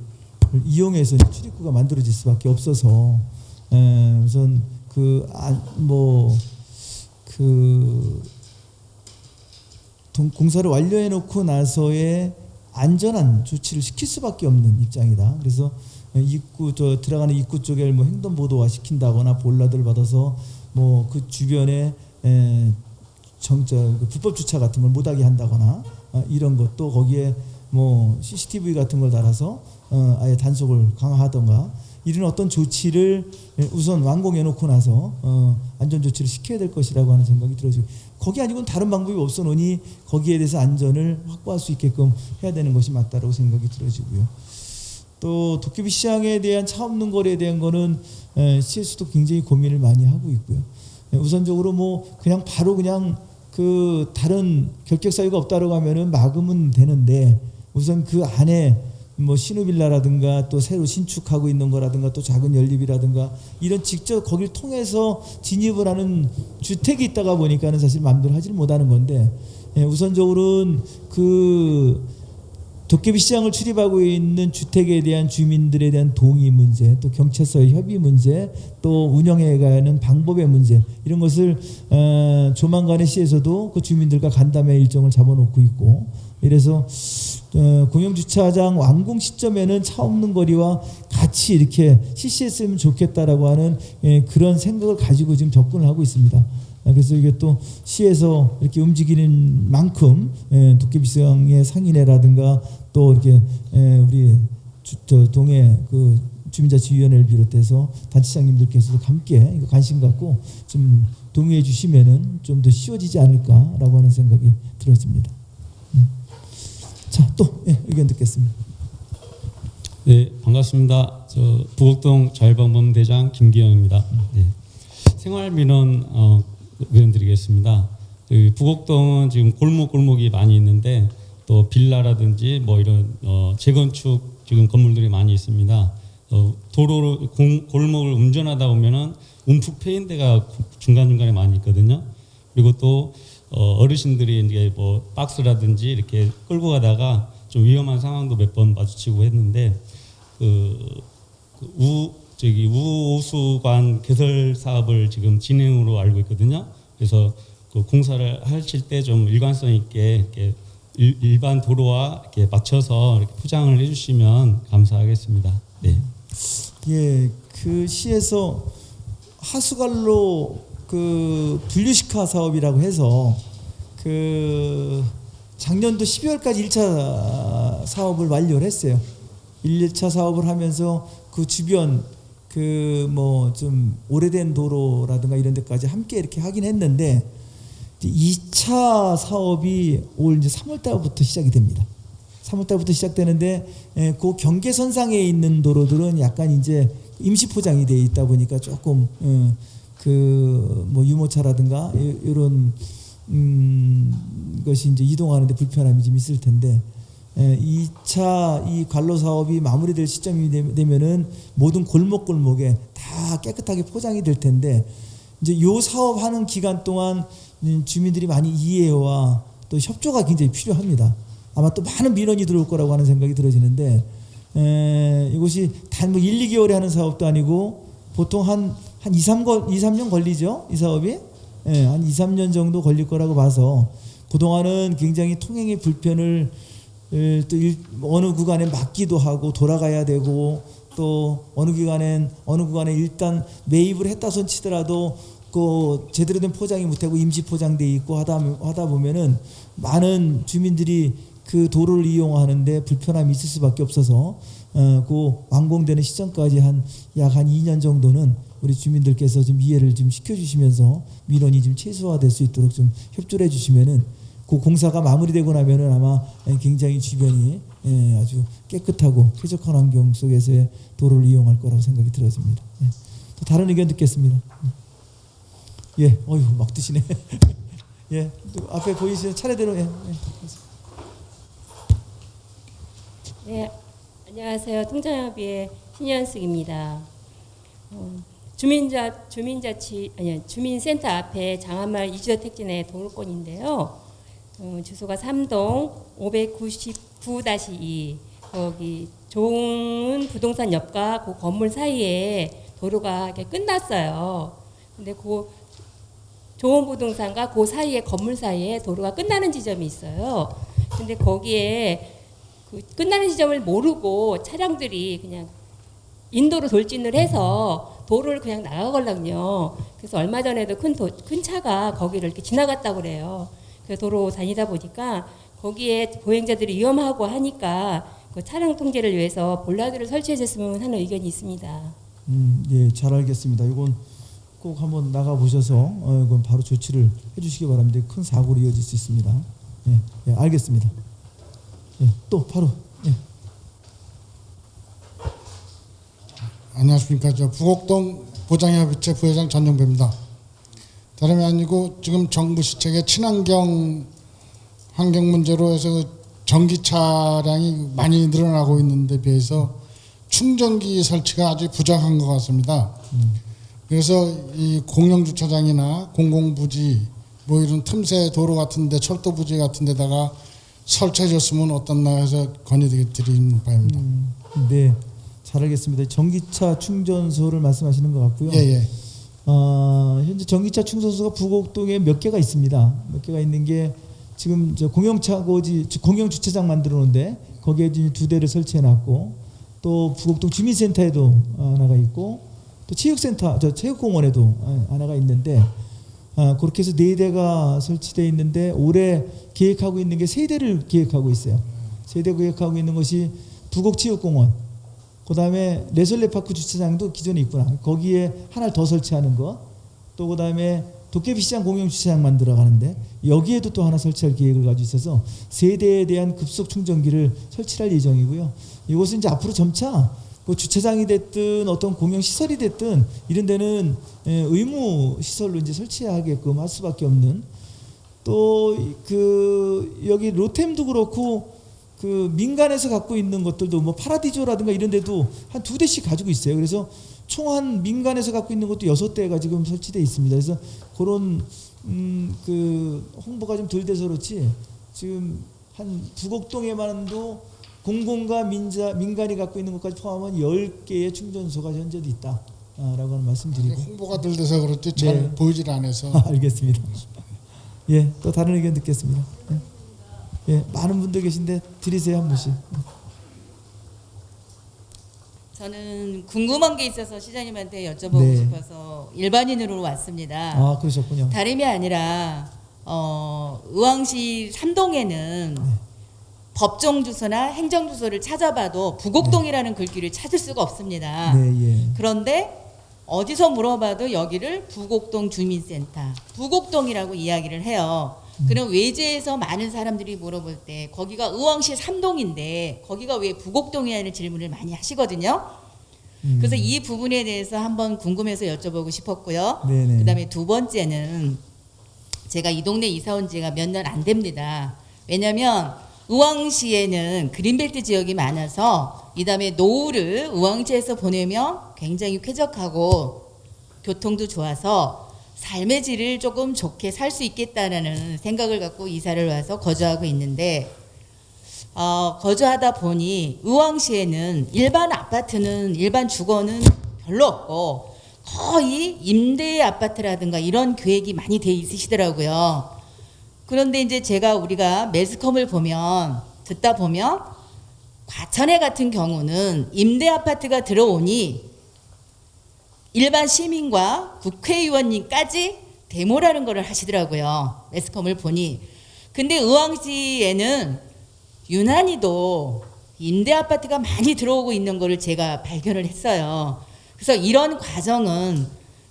이용해서 출입구가 만들어질 수밖에 없어서 예, 우선 그뭐그 동- 공사를 완료해 놓고 나서의 안전한 조치를 시킬 수밖에 없는 입장이다. 그래서 입구 저 들어가는 입구 쪽에 뭐 횡단보도화 시킨다거나 볼라들 받아서 뭐 그 주변에 에, 정저 그 불법 주차 같은 걸 못하게 한다거나 어, 이런 것도 거기에 뭐 CCTV 같은 걸 달아서 어, 아예 단속을 강화하던가 이런 어떤 조치를 에, 우선 완공해 놓고 나서 어, 안전 조치를 시켜야 될 것이라고 하는 생각이 들어지고 거기 아니고는 다른 방법이 없어 놓니 거기에 대해서 안전을 확보할 수 있게끔 해야 되는 것이 맞다라고 생각이 들어지고요. 또 도깨비 시장에 대한 차 없는 거리에 대한 거는 에, 시에서도 굉장히 고민을 많이 하고 있고요. 에, 우선적으로 뭐 그냥 바로 그냥 그 다른 결격 사유가 없다라고 하면은 막으면 되는데 우선 그 안에 뭐 신우빌라라든가 또 새로 신축하고 있는 거라든가 또 작은 연립이라든가 이런 직접 거길 통해서 진입을 하는 주택이 있다가 보니까는 사실 마음대로 하지를 못하는 건데 예, 우선적으로는 그 도깨비 시장을 출입하고 있는 주택에 대한 주민들에 대한 동의 문제, 또 경찰서의 협의 문제, 또 운영해가는 방법의 문제 이런 것을 어, 조만간에 시에서도 그 주민들과 간담회 일정을 잡아놓고 있고 이래서 어, 공영 주차장 완공 시점에는 차 없는 거리와 같이 이렇게 CC했으면 좋겠다라고 하는 예, 그런 생각을 가지고 지금 접근을 하고 있습니다. 아, 그래서 이게 또 시에서 이렇게 움직이는 만큼 예, 도깨비시장의 상인회라든가 또 이렇게 예, 우리 동해 그 주민자치위원회를 비롯해서 단체장님들께서도 함께 관심 갖고 좀 동의해 주시면은 좀 더 쉬워지지 않을까라고 하는 생각이 들어집니다. 음. 자, 또 예, 의견 듣겠습니다. 네, 반갑습니다. 저 부곡동 자율방범 대장 김기영입니다. 네. 생활 민원 어, 의견 드리겠습니다. 그 부곡동은 지금 골목 골목이 많이 있는데 또 빌라라든지 뭐 이런 어, 재건축 지금 건물들이 많이 있습니다. 어, 도로로 공, 골목을 운전하다 보면은 움푹 패인 데가 중간 중간에 많이 있거든요. 그리고 또 어, 어르신들이 이제 뭐 박스라든지 이렇게 끌고 가다가 좀 위험한 상황도 몇 번 마주치고 했는데 그, 그 우, 저기 우호수관 개설 사업을 지금 진행으로 알고 있거든요. 그래서 그 공사를 하실 때 좀 일관성 있게 이렇게 일, 일반 도로와 이렇게 맞춰서 이렇게 포장을 해주시면 감사하겠습니다. 네. 예, 그 시에서 하수관로 그 분류식화 사업이라고 해서 그 작년도 12월까지 1차 사업을 완료를 했어요. 1차 사업을 하면서 그 주변 그 뭐 좀 오래된 도로라든가 이런 데까지 함께 이렇게 하긴 했는데 2차 사업이 올 이제 3월 달부터 시작이 됩니다. 3월 달부터 시작되는데 에, 그 경계선상에 있는 도로들은 약간 이제 임시 포장이 돼 있다 보니까 조금 어, 그뭐 유모차라든가 이런 음, 것이 이제 이동하는데 불편함이 좀 있을 텐데 에, 2차 이 관로 사업이 마무리될 시점이 되- 되면은 모든 골목 골목에 다 깨끗하게 포장이 될 텐데 이제 요 사업하는 기간 동안 음, 주민들이 많이 이해와 또 협조가 굉장히 필요합니다. 아마 또 많은 민원이 들어올 거라고 하는 생각이 들어지는데 에, 이것이 단 뭐 1, 2개월에 하는 사업도 아니고 보통 한, 한 2, 3, 2, 3년 걸리죠. 이 사업이. 예, 한 2, 3년 정도 걸릴 거라고 봐서 그동안은 굉장히 통행의 불편을 에, 또 일- 어느 구간에 막기도 하고 돌아가야 되고 또 어느 기간엔 어느 구간에 일단 매입을 했다 손 치더라도 그 제대로 된 포장이 못하고 임시 포장돼 있고 하다 하다 보면은 많은 주민들이 그 도로를 이용하는데 불편함이 있을 수밖에 없어서 어, 그 완공되는 시점까지 한 약한 2년 정도는 우리 주민들께서 좀 이해를 좀 시켜주시면서 민원이 좀 최소화될 수 있도록 좀 협조를 해주시면은 그 공사가 마무리되고 나면은 아마 굉장히 주변이 예, 아주 깨끗하고 쾌적한 환경 속에서의 도로를 이용할 거라고 생각이 들어집니다. 예. 또 다른 의견 듣겠습니다. 예, 어휴 막 드시네. 예, 또 앞에 보이시는 차례대로 예. 예. 네, 안녕하세요. 통장협의회 신현숙입니다. 어, 주민자 주민자치 아니 주민센터 앞에 장안마을 이주택지 내 도로권인데요. 어, 주소가 3동 599-2 거기 좋은 부동산 옆과 그 건물 사이에 도로가 끝났어요. 근데 그 좋은 부동산과 그 사이에 건물 사이에 도로가 끝나는 지점이 있어요. 근데 거기에 그 끝나는 지점을 모르고 차량들이 그냥 인도로 돌진을 해서 도로를 그냥 나가걸랑요. 그래서 얼마 전에도 큰, 도, 큰 차가 거기를 이렇게 지나갔다고 그래요. 그 도로 다니다 보니까 거기에 보행자들이 위험하고 하니까 그 차량 통제를 위해서 볼라드를 설치해 줬으면 하는 의견이 있습니다. 음, 예, 잘 알겠습니다. 이건 꼭 한번 나가 보셔서 어, 이건 바로 조치를 해주시기 바랍니다. 큰 사고로 이어질 수 있습니다. 예, 예 알겠습니다. 예, 또 바로 예. 안녕하십니까. 저 부곡동 보장협의체 부회장 전용배입니다. 다름이 아니고 지금 정부 시책의 친환경 환경 문제로 해서 전기 차량이 많이 늘어나고 있는데 비해서 충전기 설치가 아주 부족한 것 같습니다. 그래서 이 공영 주차장이나 공공 부지 뭐 이런 틈새 도로 같은데 철도 부지 같은 데다가 설치해 줬으면 어떻나 해서 건의드리는 바입니다. 네, 잘 알겠습니다. 전기차 충전소를 말씀하시는 것 같고요. 예, 예. 어, 현재 전기차 충전소가 부곡동에 몇 개가 있습니다. 몇 개가 있는 게 지금 저 공영차고지 공영 주차장 만들어 놓은데 거기에 지금 두 대를 설치해 놨고 또 부곡동 주민센터에도 하나가 있고 또 체육센터 저 체육공원에도 하나가 있는데 아, 그렇게 해서 네 대가 설치되어 있는데 올해 계획하고 있는 게 세 대를 계획하고 있어요. 세 대 계획하고 있는 것이 부곡체육공원, 그 다음에 레설레파크 주차장도 기존에 있구나. 거기에 하나를 더 설치하는 거, 또 그 다음에 도깨비 시장 공영 주차장 만 들어 가는데 여기에도 또 하나 설치할 계획을 가지고 있어서 세 대에 대한 급속 충전기를 설치할 예정이고요. 이것은 이제 앞으로 점차 그 주차장이 됐든 어떤 공영 시설이 됐든 이런 데는 예, 의무 시설로 이제 설치하게끔 할 수밖에 없는 또 그 여기 로템도 그렇고 그 민간에서 갖고 있는 것들도 뭐 파라디조라든가 이런 데도 한 두 대씩 가지고 있어요. 그래서 총 한 민간에서 갖고 있는 것도 여섯 대가 지금 설치돼 있습니다. 그래서 그런 음 그 홍보가 좀 덜 돼서 그렇지 지금 한 부곡동에만도 공공과 민자 민간이 갖고 있는 것까지 포함한 10개의 충전소가 현재도 있다 라고 하는 말씀드리고 홍보가 덜 돼서 그렇지 잘 네. 보이질 않아서 알겠습니다. 예, 또 다른 의견 듣겠습니다. 예, 예, 많은 분들 계신데 드리세요 한 분씩. 저는 궁금한 게 있어서 시장님한테 여쭤보고 네. 싶어서 일반인으로 왔습니다. 아 그러셨군요. 다름이 아니라 어, 의왕시 삼동에는 법정 주소나 행정 주소를 찾아봐도 부곡동이라는 글귀를 찾을 수가 없습니다. 네 예. 그런데 어디서 물어봐도 여기를 부곡동 주민센터, 부곡동이라고 이야기를 해요. 그럼 외지에서 많은 사람들이 물어볼 때 거기가 의왕시 삼동인데 거기가 왜 부곡동이냐는 질문을 많이 하시거든요. 음. 그래서 이 부분에 대해서 한번 궁금해서 여쭤보고 싶었고요. 네네. 그다음에 두 번째는 제가 이 동네 이사 온 지가 몇 년 안 됩니다. 왜냐하면 의왕시에는 그린벨트 지역이 많아서 이 다음에 노후를 의왕시에서 보내면 굉장히 쾌적하고 교통도 좋아서 삶의 질을 조금 좋게 살 수 있겠다라는 생각을 갖고 이사를 와서 거주하고 있는데 어, 거주하다 보니 의왕시에는 일반 아파트는 일반 주거는 별로 없고 거의 임대 아파트라든가 이런 계획이 많이 돼 있으시더라고요. 그런데 이제 제가 우리가 매스컴을 보면 듣다 보면 과천에 같은 경우는 임대 아파트가 들어오니 일반 시민과 국회의원님까지 데모라는 거를 하시더라고요. 매스컴을 보니. 근데 의왕시에는 유난히도 임대 아파트가 많이 들어오고 있는 거를 제가 발견을 했어요. 그래서 이런 과정은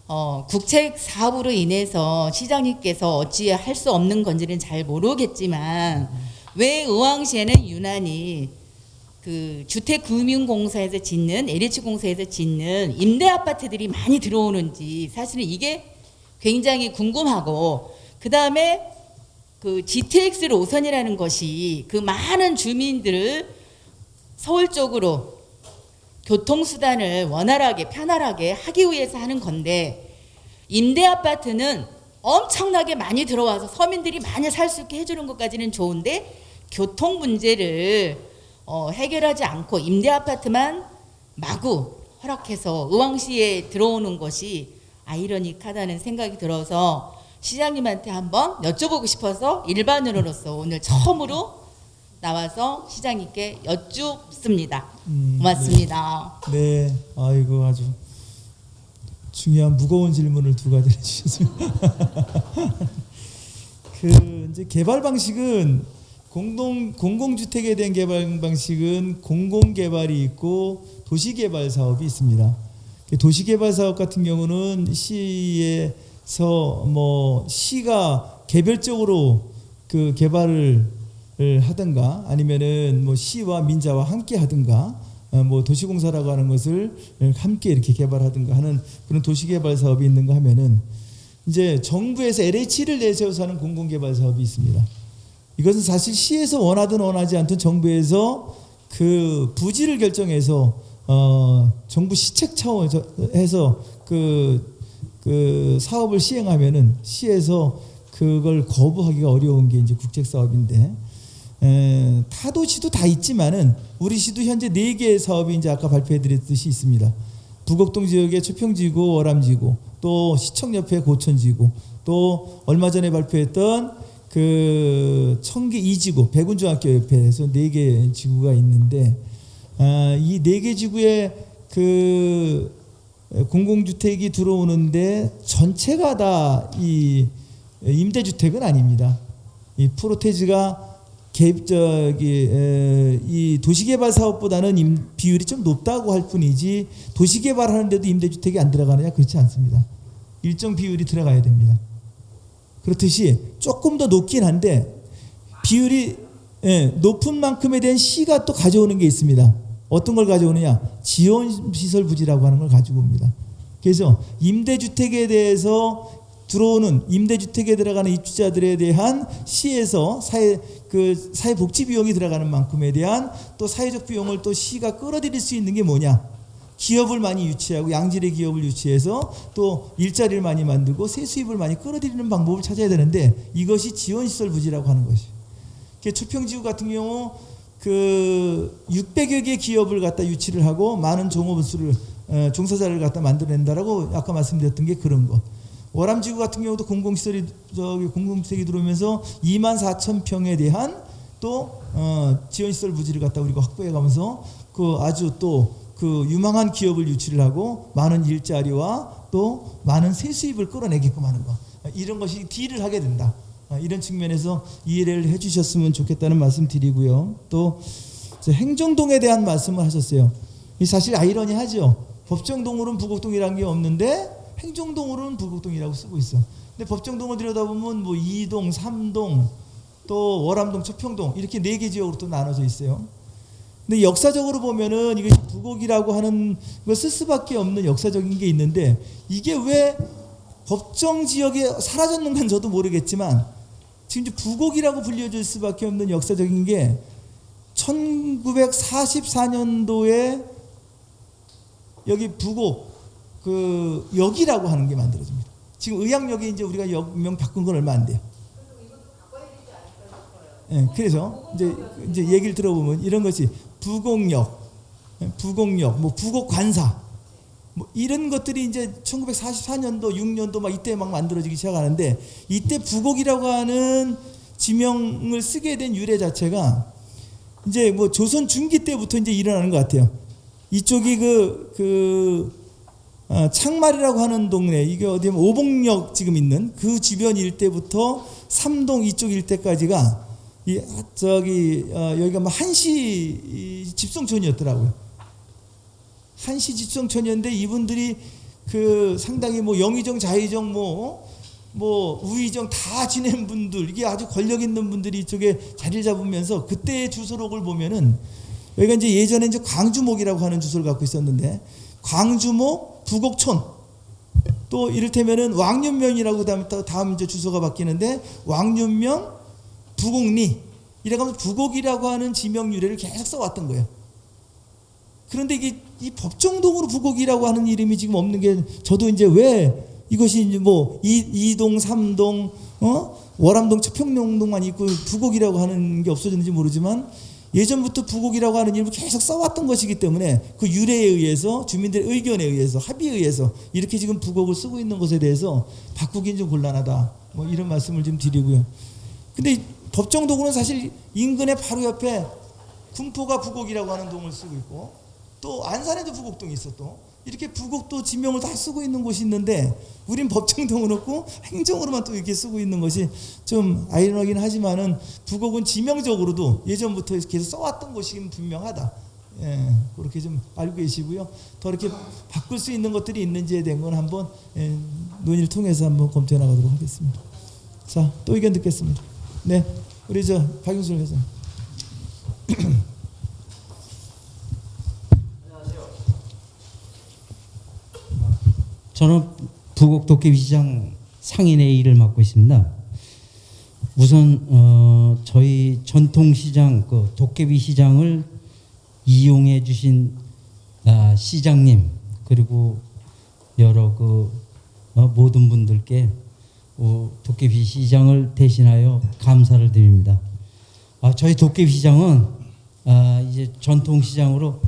어, 국책 사업으로 인해서 시장님께서 어찌 할 수 없는 건지는 잘 모르겠지만 왜 의왕시에는 유난히 그 주택금융공사에서 짓는 LH공사에서 짓는 임대 아파트들이 많이 들어오는지 사실은 이게 굉장히 궁금하고 그 다음에 그 GTX 노선이라는 것이 그 많은 주민들을 서울 쪽으로 교통수단을 원활하게 편안하게 하기 위해서 하는 건데 임대 아파트는 엄청나게 많이 들어와서 서민들이 많이 살 수 있게 해주는 것까지는 좋은데 교통 문제를 어, 해결하지 않고 임대 아파트만 마구 허락해서 의왕시에 들어오는 것이 아이러니하다는 생각이 들어서 시장님한테 한번 여쭤보고 싶어서 일반인으로서 오늘 처음으로 나와서 시장님께 여쭙습니다. 음, 고맙습니다. 네, 아이고 아주 중요한 무거운 질문을 두 가지를 주셨어요. 그 이제 개발 방식은 공동 공공주택에 대한 개발 방식은 공공 개발이 있고 도시 개발 사업이 있습니다. 그 도시 개발 사업 같은 경우는 시에서 뭐 시가 개별적으로 그 개발을 하든가 아니면은 뭐 시와 민자와 함께 하든가 어, 뭐 도시공사라고 하는 것을 함께 이렇게 개발하든가 하는 그런 도시개발 사업이 있는가 하면은 이제 정부에서 LH를 내세워서 하는 공공개발 사업이 있습니다. 이것은 사실 시에서 원하든 원하지 않든 정부에서 그 부지를 결정해서 어 정부 시책 차원에서 해서 그, 그 사업을 시행하면은 시에서 그걸 거부하기가 어려운 게 이제 국책 사업인데 에, 타도시도 다 있지만은 우리 시도 현재 네 개의 사업이 이제 아까 발표해드렸듯이 있습니다. 부곡동 지역의 초평지구, 월암지구, 또 시청 옆에 고천지구, 또 얼마 전에 발표했던 그 청계 이지구, 백운중학교 옆에서 네 개 지구가 있는데 아, 이 네 개 지구에 그 공공주택이 들어오는데 전체가 다 이 임대주택은 아닙니다. 이 프로테지가 개, 저기 에, 이 도시개발 사업보다는 임, 비율이 좀 높다고 할 뿐이지 도시개발하는데도 임대주택이 안 들어가느냐 그렇지 않습니다. 일정 비율이 들어가야 됩니다. 그렇듯이 조금 더 높긴 한데 비율이 예, 높은 만큼에 대한 시가 또 가져오는 게 있습니다. 어떤 걸 가져오느냐? 지원 시설 부지라고 하는 걸 가지고 옵니다. 그래서 임대주택에 대해서 들어오는 임대주택에 들어가는 입주자들에 대한 시에서 사회 그 사회복지 비용이 들어가는 만큼에 대한 또 사회적 비용을 또 시가 끌어들일 수 있는 게 뭐냐? 기업을 많이 유치하고 양질의 기업을 유치해서 또 일자리를 많이 만들고 세수입을 많이 끌어들이는 방법을 찾아야 되는데 이것이 지원시설 부지라고 하는 것이. 초평지구 같은 경우 그 600여 개 기업을 갖다 유치를 하고 많은 종업원수를 어, 종사자를 갖다 만들어낸다라고 아까 말씀드렸던 게 그런 것. 월암지구 같은 경우도 공공시설이 저기 공공주택이 들어오면서 2만 4천 평에 대한 또 어, 지원시설 부지를 갖다 우리가 확보해가면서 그 아주 또 그 유망한 기업을 유치를 하고 많은 일자리와 또 많은 세수입을 끌어내게끔 하는 거 이런 것이 딜을 하게 된다. 아, 이런 측면에서 이해를 해주셨으면 좋겠다는 말씀 드리고요. 또 행정동에 대한 말씀을 하셨어요. 이 사실 아이러니하죠. 법정동으로는 부곡동이라는 게 없는데 행정동으로는 부곡동이라고 쓰고 있어. 근데 법정동을 들여다보면 뭐 2동, 3동, 또 월암동, 초평동 이렇게 네 개 지역으로 또 나눠져 있어요. 근데 역사적으로 보면은 이것이 부곡이라고 하는 걸쓸 수밖에 없는 역사적인 게 있는데 이게 왜 법정 지역에 사라졌는 건 저도 모르겠지만 지금 이제 부곡이라고 불려질 수밖에 없는 역사적인 게 1944년도에 여기 부곡 그 역이라고 하는 게 만들어집니다. 지금 의학역에 이제 우리가 역명 바꾼 건 얼마 안 돼요. 예, 그래서 이제 이제 얘기를 들어보면 이런 것이 부곡역, 예, 부곡역, 뭐 부곡관사, 뭐 이런 것들이 이제 1944년도, 6년도 막 이때 막 만들어지기 시작하는데 이때 부곡이라고 하는 지명을 쓰게 된 유래 자체가 이제 뭐 조선 중기 때부터 이제 일어나는 것 같아요. 이쪽이 그, 그, 어, 창말이라고 하는 동네, 이게 어디면 오봉역 지금 있는 그 주변 일대부터 삼동 이쪽 일대까지가 이, 아, 저기, 어, 여기가 뭐 한시 이 집성촌이었더라고요. 한시 집성촌이었는데 이분들이 그 상당히 뭐 영의정, 자의정, 뭐, 뭐 우의정 다 지낸 분들 이게 아주 권력 있는 분들이 이쪽에 자리를 잡으면서 그때의 주소록을 보면은 여기가 이제 예전에 이제 광주목이라고 하는 주소를 갖고 있었는데 광주목 부곡촌 또 이를테면은 왕윤면이라고 다음 또 다음 이제 주소가 바뀌는데 왕윤면 부곡리 이래가면 부곡이라고 하는 지명 유래를 계속 써왔던 거예요. 그런데 이게 이 법정동으로 부곡이라고 하는 이름이 지금 없는 게 저도 이제 왜 이것이 이제 뭐 이, 이동, 삼동, 어? 월암동, 초평동만 있고 부곡이라고 하는 게 없어졌는지 모르지만 예전부터 부곡이라고 하는 이름을 계속 써왔던 것이기 때문에 그 유래에 의해서 주민들의 의견에 의해서 합의에 의해서 이렇게 지금 부곡을 쓰고 있는 것에 대해서 바꾸긴 좀 곤란하다. 뭐 이런 말씀을 좀 드리고요. 근데 이 법정동으로는 사실 인근의 바로 옆에 군포가 부곡이라고 하는 동을 쓰고 있고 또 안산에도 부곡동이 있어 또 이렇게 부곡도 지명을 다 쓰고 있는 곳이 있는데 우린 법정동은 없고 행정으로만 또 이렇게 쓰고 있는 것이 좀 아이러니긴 하지만은 부곡은 지명적으로도 예전부터 계속 써왔던 곳이 분명하다. 예, 그렇게 좀 알고 계시고요. 더 이렇게 바꿀 수 있는 것들이 있는지에 대한 건 한번 예, 논의를 통해서 한번 검토해 나가도록 하겠습니다. 자, 또 의견 듣겠습니다. 네, 우리 저 박용순 회장. 저는 부곡 도깨비시장 상인의 일을 맡고 있습니다. 우선 어, 저희 전통시장 그 도깨비 시장을 이용해 주신 아, 시장님 그리고 여러 그 어, 모든 분들께 어, 도깨비 시장을 대신하여 감사를 드립니다. 아, 저희 도깨비 시장은 아, 이제 전통 시장으로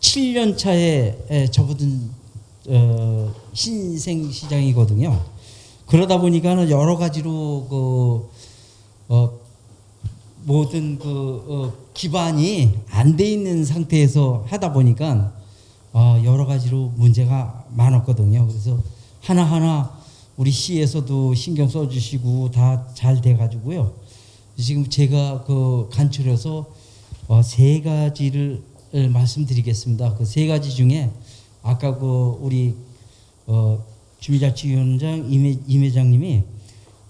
7년 차에 에, 접어든 어, 신생 시장이거든요. 그러다 보니까는 여러 가지로 그 어, 모든 그 어, 기반이 안 돼 있는 상태에서 하다 보니까 어, 여러 가지로 문제가 많았거든요. 그래서 하나 하나 우리 시에서도 신경 써주시고 다 잘 돼가지고요. 지금 제가 그 간추려서 어, 세 가지를 말씀드리겠습니다. 그 세 가지 중에 아까 그 우리 어 주민자치위원장 임, 임 회장님이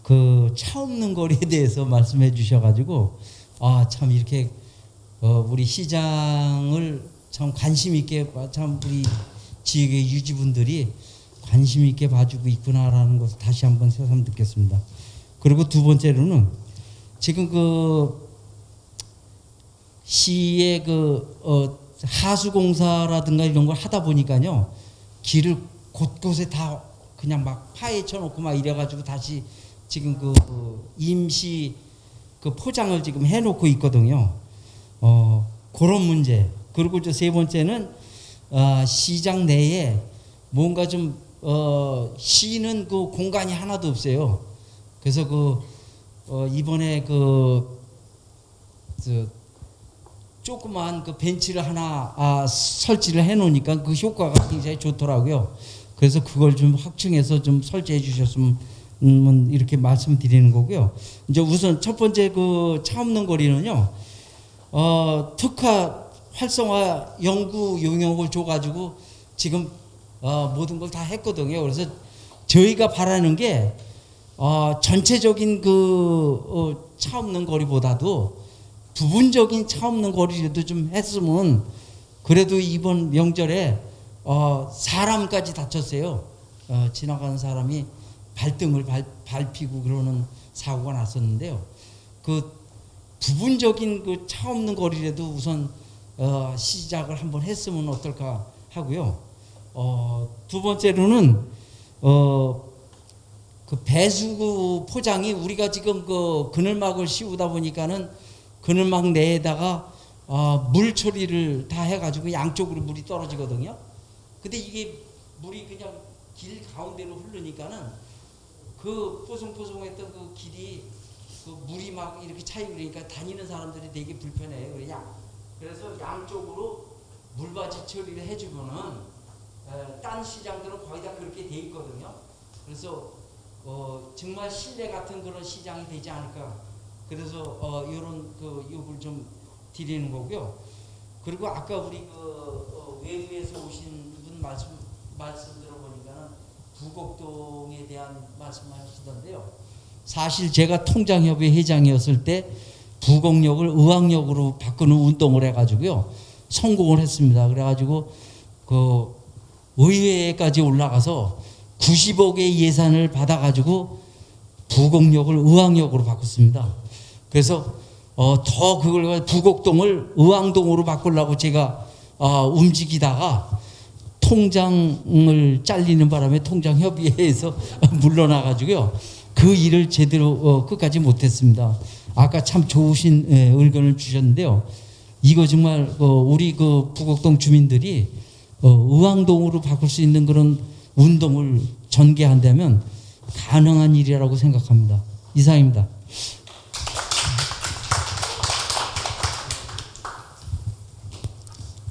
그 차 없는 거리에 대해서 말씀해 주셔가지고 아 참 이렇게 어 우리 시장을 참 관심 있게 봐- 참 우리 지역의 유지분들이 관심 있게 봐주고 있구나라는 것을 다시 한번 새삼 느꼈습니다. 그리고 두 번째로는 지금 그 시의 그 어, 하수공사라든가 이런 걸 하다 보니까요 길을 곳곳에 다 그냥 막 파헤쳐 놓고 막 이래가지고 다시 지금 그, 그 임시 그 포장을 지금 해놓고 있거든요. 어 그런 문제 그리고 저 세 번째는 아, 시장 내에 뭔가 좀 어, 쉬는 그 공간이 하나도 없어요. 그래서 그 어, 이번에 그 저, 조그만 그 벤치를 하나 아, 설치를 해 놓으니까 그 효과가 굉장히 좋더라고요. 그래서 그걸 좀 확충해서 좀 설치해 주셨으면 음, 이렇게 말씀드리는 거고요. 이제 우선 첫 번째 그 차 없는 거리는요. 어, 특화 활성화 연구 용역을 줘가지고 지금 어, 모든 걸 다 했거든요. 그래서 저희가 바라는 게 어, 전체적인 그 어, 차 없는 거리보다도 부분적인 차 없는 거리라도 좀 했으면 그래도 이번 명절에 어, 사람까지 다쳤어요. 어, 지나가는 사람이 발등을 발, 밟히고 그러는 사고가 났었는데요. 그 부분적인 그 차 없는 거리라도 우선 어, 시작을 한번 했으면 어떨까 하고요. 어, 두 번째로는 어, 그 배수구 포장이 우리가 지금 그 그늘막을 씌우다 보니까는 그늘막 내에다가 어, 물 처리를 다 해가지고 양쪽으로 물이 떨어지거든요. 근데 이게 물이 그냥 길 가운데로 흐르니까는 그 뽀송뽀송했던 그 길이 그 물이 막 이렇게 차이고 그러니까 다니는 사람들이 되게 불편해요. 그래서 양쪽으로 물받이 처리를 해주면은 에, 딴 시장들은 거의 다 그렇게 돼 있거든요. 그래서 어, 정말 신뢰 같은 그런 시장이 되지 않을까. 그래서 어, 이런 그 요구를 좀 드리는 거고요. 그리고 아까 우리 그 어, 외부에서 오신 분 말씀 말씀 들어보니까 부곡동에 대한 말씀하시던데요. 사실 제가 통장협의 회장이었을 때 부곡역을 의왕역으로 바꾸는 운동을 해가지고요 성공을 했습니다. 그래가지고 그 의회까지 올라가서 90억의 예산을 받아가지고 부곡역을 의왕역으로 바꿨습니다. 그래서 어, 더 그걸 부곡동을 의왕동으로 바꾸려고 제가 어, 움직이다가 통장을 잘리는 바람에 통장 협의회에서 물러나가지고요 그 일을 제대로 어, 끝까지 못했습니다. 아까 참 좋으신 예, 의견을 주셨는데요. 이거 정말 어, 우리 그 부곡동 주민들이 어, 의왕동으로 바꿀 수 있는 그런 운동을 전개한다면 가능한 일이라고 생각합니다. 이상입니다.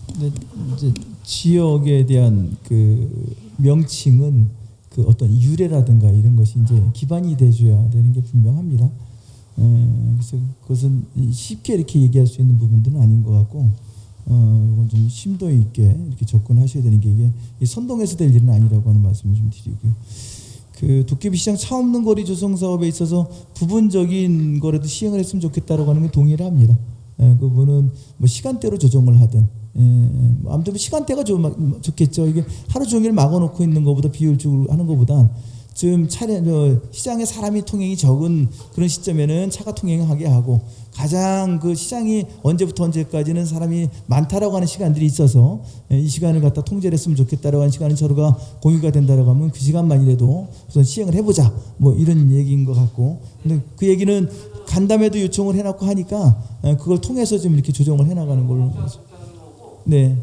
근데 이제 지역에 대한 그 명칭은 그 어떤 유래라든가 이런 것이 이제 기반이 돼줘야 되는 게 분명합니다. 에, 그래서 그것은 쉽게 이렇게 얘기할 수 있는 부분들은 아닌 것 같고, 어, 이건 좀 심도 있게 이렇게 접근하셔야 되는 게 이게 이 선동해서 될 일은 아니라고 하는 말씀을 좀 드리고요. 그 도깨비 시장 차 없는 거리 조성 사업에 있어서 부분적인 거라도 시행을 했으면 좋겠다라고 하는 게 동의를 합니다. 예, 그분은 뭐 시간대로 조정을 하든 예, 뭐 아무튼 시간대가 좀 좋겠죠. 이게 하루 종일 막아놓고 있는 것보다 비효율적으로 하는 것보다 지금 차량 저 시장에 사람이 통행이 적은 그런 시점에는 차가 통행하게 하고 가장 그 시장이 언제부터 언제까지는 사람이 많다라고 하는 시간들이 있어서 예, 이 시간을 갖다 통제를 했으면 좋겠다라고 하는 시간을 서로가 공유가 된다라고 하면 그 시간만이라도 우선 시행을 해보자 뭐 이런 얘기인 것 같고 근데 그 얘기는 간담회도 요청을 해놨고 하니까 예, 그걸 통해서 좀 이렇게 조정을 해나가는 걸로 네.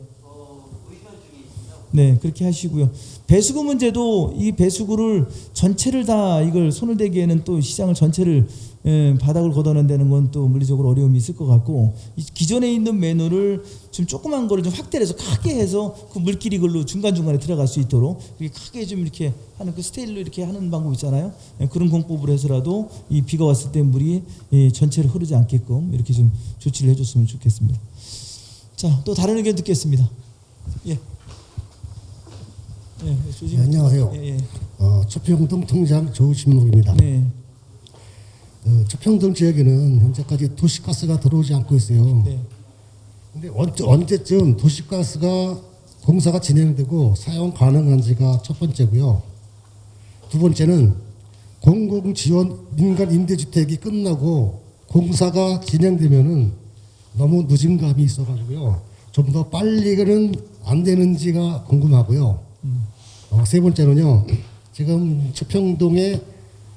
네, 그렇게 하시고요. 배수구 문제도 이 배수구를 전체를 다 이걸 손을 대기에는 또 시장을 전체를 예, 바닥을 걷어낸다는 건 또 물리적으로 어려움이 있을 것 같고 이 기존에 있는 매너를 좀 조그만 거를 좀 확대를 해서 크게 해서 그 물길이 글로 중간 중간에 들어갈 수 있도록 크게 좀 이렇게 하는 그 스타일로 이렇게 하는 방법 있잖아요. 예, 그런 공법을 해서라도 이 비가 왔을 때 물이 예, 전체로 흐르지 않게끔 이렇게 좀 조치를 해줬으면 좋겠습니다. 자, 또 다른 의견 듣겠습니다. 예. 예, 조심. 네, 안녕하세요. 예, 예. 어, 초평동 통장 조신목입니다. 네. 어, 초평동 지역에는 현재까지 도시가스가 들어오지 않고 있어요. 네. 근데 언제, 언제 쯤 도시가스가 공사가 진행되고 사용 가능한지가 첫 번째고요. 두 번째는 공공 지원 민간 임대주택이 끝나고 공사가 진행되면은 너무 늦은 감이 있어가지고요. 좀 더 빨리는 안 되는지가 궁금하고요. 어, 세 번째는요. 지금 초평동에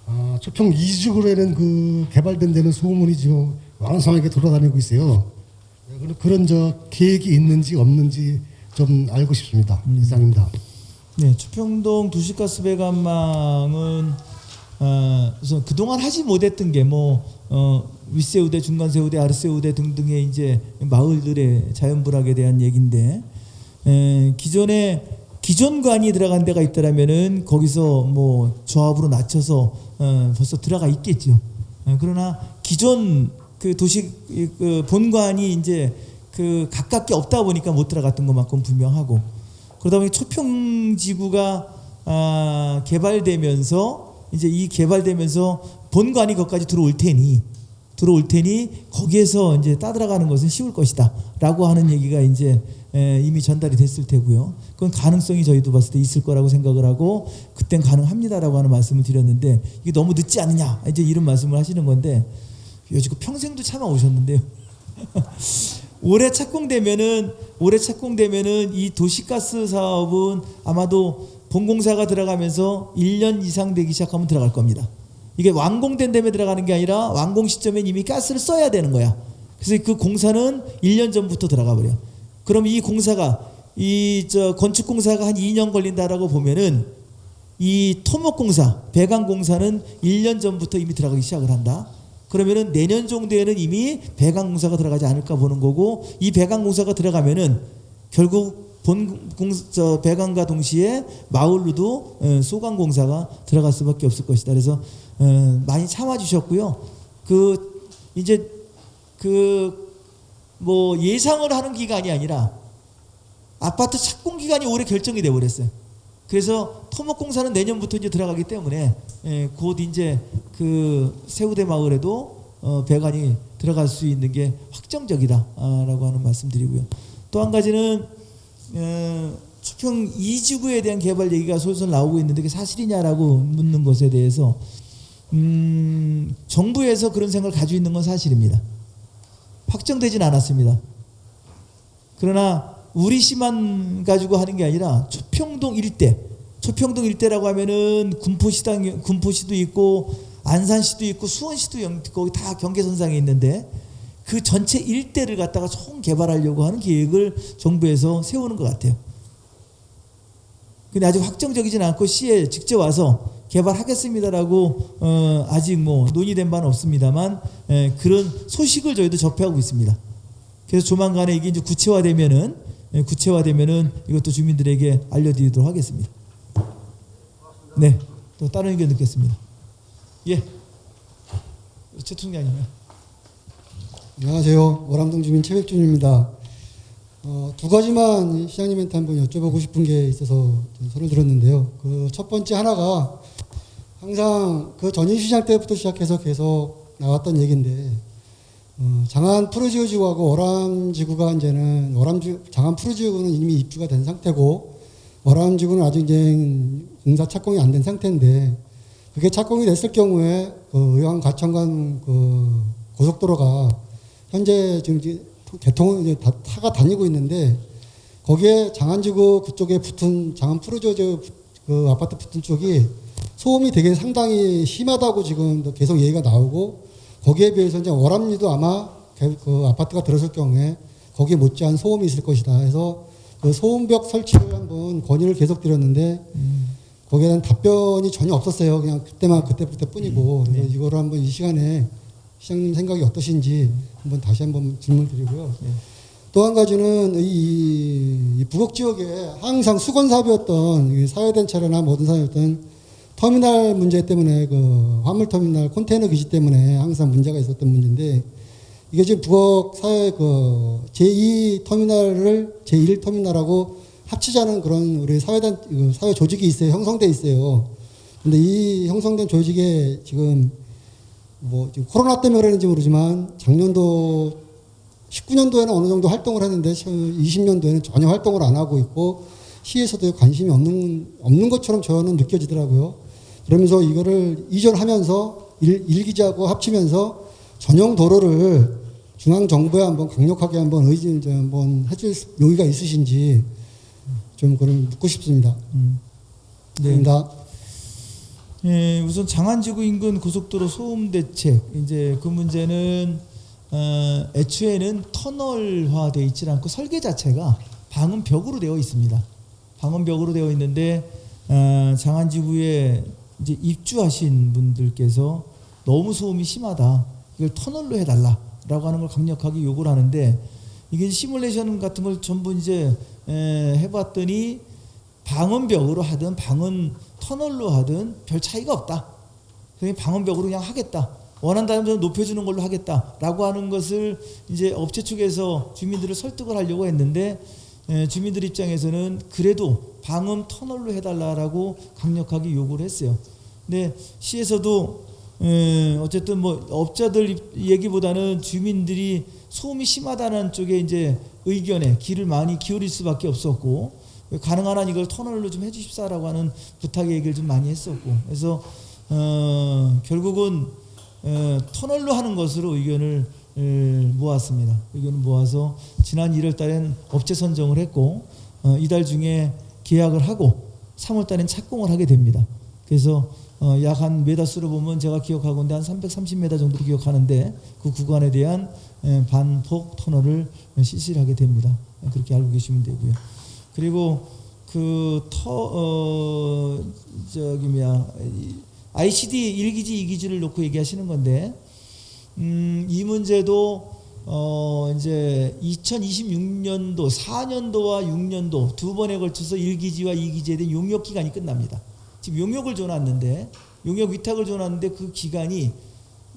어, 초평 이주구라는 그 개발된 데는 소문이 지금 왕성하게 돌아다니고 있어요. 네, 그런- 저 계획이 있는지 없는지 좀 알고 싶습니다. 이상입니다. 네, 주평동 도시가스 배관망은 어, 우선 그동안 하지 못했던 게뭐 어, 윗세우대, 중간세우대, 아랫세우대 등등의 이제 마을들의 자연불학에 대한 얘기인데 에, 기존에 기존 관이 들어간 데가 있더라면은 거기서 뭐 조합으로 낮춰서 어, 벌써 들어가 있겠죠. 어, 그러나 기존 그 도시 이, 그 본관이 이제 그 가깝게 없다 보니까 못 들어갔던 것만큼 분명하고 그러다 보니 초평 지구가 아, 개발되면서 이제 이 개발되면서 본관이 거기까지 들어올 테니 들어올 테니 거기에서 이제 따들어가는 것은 쉬울 것이다 라고 하는 얘기가 이제 에, 이미 전달이 됐을 테고요. 그건 가능성이 저희도 봤을 때 있을 거라고 생각을 하고 그땐 가능합니다라고 하는 말씀을 드렸는데 이게 너무 늦지 않느냐 이제 이런 말씀을 하시는 건데 여지껏 평생도 참아 오셨는데요. 올해 착공되면은 올해 착공되면은 이 도시가스 사업은 아마도 본공사가 들어가면서 1년 이상 되기 시작하면 들어갈 겁니다. 이게 완공된 다음에 들어가는 게 아니라 완공 시점에 이미 가스를 써야 되는 거야. 그래서 그 공사는 1년 전부터 들어가 버려. 그럼 이 공사가 이 저 건축 공사가 한 2년 걸린다라고 보면은 이 토목 공사, 배관 공사는 1년 전부터 이미 들어가기 시작을 한다. 그러면은 내년 정도에는 이미 배관 공사가 들어가지 않을까 보는 거고 이 배관 공사가 들어가면은 결국 본 공저 배관과 동시에 마을로도 어, 소관공사가 들어갈 수밖에 없을 것이다. 그래서 어, 많이 참아주셨고요. 그 이제 그 뭐 예상을 하는 기간이 아니라 아파트 착공 기간이 올해 결정이 돼 버렸어요. 그래서 토목공사는 내년부터 이제 들어가기 때문에 예, 곧 이제 그 세우대 마을에도 어, 배관이 들어갈 수 있는 게 확정적이다라고 하는 말씀드리고요. 또 한 가지는 어, 수평 이지구에 대한 개발 얘기가 솔솔 나오고 있는데 그게 사실이냐라고 묻는 것에 대해서 음, 정부에서 그런 생각을 가지고 있는 건 사실입니다. 확정되진 않았습니다. 그러나 우리 시만 가지고 하는 게 아니라 초평동 일대, 초평동 일대라고 하면은 군포시당 군포시도 있고 안산시도 있고 수원시도 영- 거기 다 경계선상에 있는데 그 전체 일대를 갖다가 총 개발하려고 하는 계획을 정부에서 세우는 것 같아요. 근데 아직 확정적이진 않고 시에 직접 와서 개발하겠습니다라고 어, 아직 뭐 논의된 바는 없습니다만 에, 그런 소식을 저희도 접하고 있습니다. 그래서 조만간에 이게 이제 구체화되면은 예, 구체화되면은 이것도 주민들에게 알려드리도록 하겠습니다. 네, 또 다른 의견 듣겠습니다. 예, 최 총장님. 안녕하세요. 월암동 주민 최백준입니다. 어, 두 가지만 시장님한테 한번 여쭤보고 싶은 게 있어서 좀 손을 들었는데요. 그 첫 번째 하나가 항상 그 전인시장 때부터 시작해서 계속 나왔던 얘기인데 어, 장안 푸르지오지구하고 월암지구가 이제는 월암지 장안 푸르지오구는 이미 입주가 된 상태고 월암지구는 아직 이제 공사 착공이 안 된 상태인데 그게 착공이 됐을 경우에 그 의왕 가천간 그 고속도로가 현재 지금 이제 개통을 이제 다, 타가 다니고 있는데 거기에 장안지구 그쪽에 붙은 장안 푸르지오 그 아파트 붙은 쪽이 소음이 되게 상당히 심하다고 지금 계속 얘기가 나오고 거기에 비해서 이제 월암리도 아마 개- 그 아파트가 들어설 경우에 거기에 못지않은 소음이 있을 것이다 해서 그 소음벽 설치를 한번 건의를 계속 드렸는데 거기에 대한 답변이 전혀 없었어요. 그냥 그때만 그때 그때 뿐이고. 그래서 이거를 한번 이 시간에 시장님 생각이 어떠신지 한번 다시 한번 질문 드리고요. 또한 가지는 이, 이 북억 지역에 항상 수건 사업이었던 이 사회단체나 모든 사업이었던 터미널 문제 때문에 그 화물 터미널 컨테이너 기지 때문에 항상 문제가 있었던 문제인데 이게 지금 북억 사회 그 제2 터미널을 제1 터미널하고 합치자는 그런 우리 사회단 그 사회 조직이 있어요. 형성돼 있어요. 근데 이 형성된 조직에 지금 뭐 지금 코로나 때문에 그러는지 모르지만 작년도 19년도에는 어느 정도 활동을 했는데 20년도에는 전혀 활동을 안 하고 있고 시에서도 관심이 없는 없는 것처럼 저는 느껴지더라고요. 그러면서 이거를 이전하면서 일, 일기지하고 합치면서 전용 도로를 중앙 정부에 한번 강력하게 한번 의지 이제 한번 해줄 용의가 있으신지 좀 그걸 묻고 싶습니다. 네. 감사합니다. 예, 우선 장안지구 인근 고속도로 소음 대책 이제 그 문제는 어, 애초에는 터널화되어 있지 않고 설계 자체가 방음벽으로 되어 있습니다. 방음벽으로 되어 있는데 어, 장안지구에 이제 입주하신 분들께서 너무 소음이 심하다. 이걸 터널로 해달라라고 하는 걸 강력하게 요구를 하는데 이게 시뮬레이션 같은 걸 전부 이제 에, 해봤더니 방음벽으로 하든 방음 터널로 하든 별 차이가 없다. 그냥 방음벽으로 그냥 하겠다. 원한다면 좀 높여주는 걸로 하겠다라고 하는 것을 이제 업체 측에서 주민들을 설득을 하려고 했는데 에, 주민들 입장에서는 그래도 방음 터널로 해달라라고 강력하게 요구를 했어요. 근데 시에서도 에, 어쨌든 뭐 업자들 입- 얘기보다는 주민들이 소음이 심하다는 쪽에 이제 의견에 귀를 많이 기울일 수밖에 없었고 가능한 한 이걸 터널로 좀 해주십사라고 하는 부탁 얘기를 좀 많이 했었고 그래서 어, 결국은 어, 터널로 하는 것으로 의견을 에, 모았습니다. 의견을 모아서 지난 1월 달엔 업체 선정을 했고 어, 이달 중에 계약을 하고 3월 달엔 착공을 하게 됩니다. 그래서 어, 약한 메다 수로 보면 제가 기억하건데 한 330m 정도로 기억하는데 그 구간에 대한 에, 반폭 터널을 실시를 하게 됩니다. 예, 그렇게 알고 계시면 되고요. 그리고 그터 어, 저기 뭐야 이 ICD 1기지 2기지를 놓고 얘기하시는 건데 음, 이 문제도 어 이제 2026년도 4년도와 6년도 두 번에 걸쳐서 1기지와 2기지에 대한 용역 기간이 끝납니다. 지금 용역을 줘놨는데 용역 위탁을 줘놨는데 그 기간이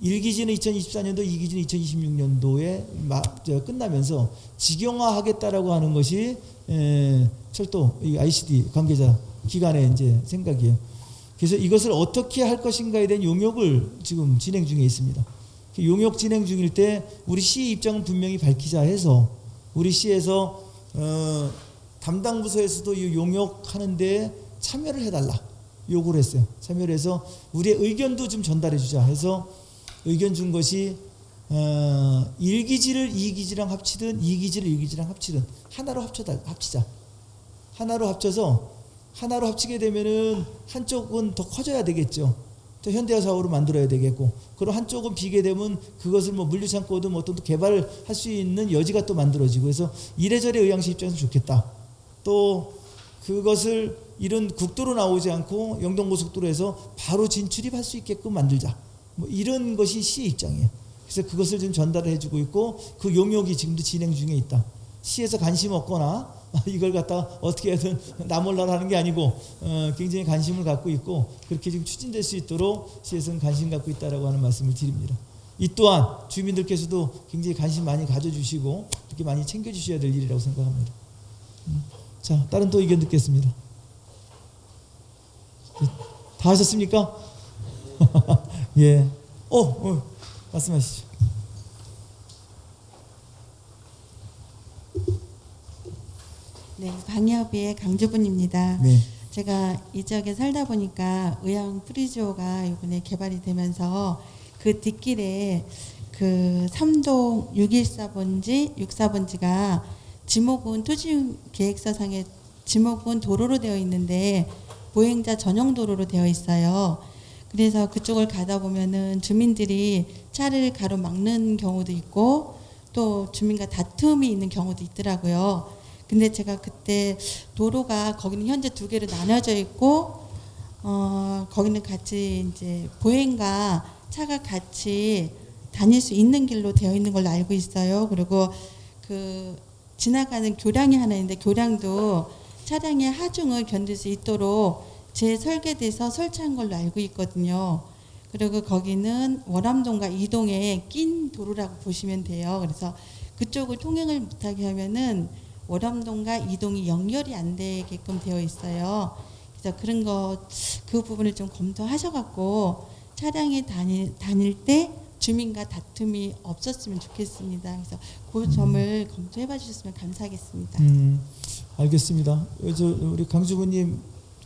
1기지는 2024년도, 2기지는 2026년도에 마, 저, 끝나면서 직영화하겠다라고 하는 것이 에, 철도 이 ICD 관계자 기관의 이제 생각이에요. 그래서 이것을 어떻게 할 것인가에 대한 용역을 지금 진행 중에 있습니다. 그 용역 진행 중일 때 우리 시 입장은 분명히 밝히자 해서 우리 시에서 어, 담당 부서에서도 이 용역하는데 참여를 해달라 요구를 했어요. 참여를 해서 우리의 의견도 좀 전달해 주자 해서 의견 준 것이 어, 1기지를 2기지랑 합치든 2기지를 1기지랑 합치든 하나로 합쳐다 합치자. 하나로 합쳐서 하나로 합치게 되면은 한쪽은 더 커져야 되겠죠. 또 현대화 사업으로 만들어야 되겠고, 그리고 한쪽은 비게 되면 그것을 뭐 물류창고든 뭐 어떤 또 개발할 수 있는 여지가 또 만들어지고, 그래서 이래저래 의향시 입장에서 좋겠다. 또 그것을 이런 국도로 나오지 않고 영동고속도로에서 바로 진출입할 수 있게끔 만들자. 뭐 이런 것이 시의 입장이에요. 그래서 그것을 좀 전달을 해주고 있고 그 용역이 지금도 진행 중에 있다. 시에서 관심 없거나 이걸 갖다가 어떻게 해든 나몰라라 하는 게 아니고 어, 굉장히 관심을 갖고 있고 그렇게 지금 추진될 수 있도록 시에서는 관심 갖고 있다라고 하는 말씀을 드립니다. 이 또한 주민들께서도 굉장히 관심 많이 가져주시고 이렇게 많이 챙겨주셔야 될 일이라고 생각합니다. 음. 자, 다른 또 의견 듣겠습니다. 다 하셨습니까? 예. 어, 어, 말씀하시죠. 네, 방협의 강주분입니다. 네. 제가 이 지역에 살다 보니까 의왕 푸르지오가 이번에 개발이 되면서 그 뒷길에 그 삼동 614번지, 64번지가 지목은 토지 계획서상에 지목은 도로로 되어 있는데 보행자 전용 도로로 되어 있어요. 그래서 그쪽을 가다 보면은 주민들이 차를 가로막는 경우도 있고 또 주민과 다툼이 있는 경우도 있더라고요. 근데 제가 그때 도로가 거기는 현재 두 개로 나눠져 있고 어 거기는 같이 이제 보행과 차가 같이 다닐 수 있는 길로 되어 있는 걸로 알고 있어요. 그리고 그 지나가는 교량이 하나 있는데 교량도 차량의 하중을 견딜 수 있도록 재설계돼서 설치한 걸로 알고 있거든요. 그리고 거기는 월암동과 이동에 낀 도로라고 보시면 돼요. 그래서 그쪽을 통행을 못하게 하면은 월암동과 이동이 연결이 안 되게끔 되어 있어요. 그래서 그런 거그 부분을 좀 검토하셔갖고 차량이 다닐, 다닐 때 주민과 다툼이 없었으면 좋겠습니다. 그래서 그 점을 검토해봐 주셨으면 감사하겠습니다. 음, 알겠습니다. 어, 저 우리 강주부님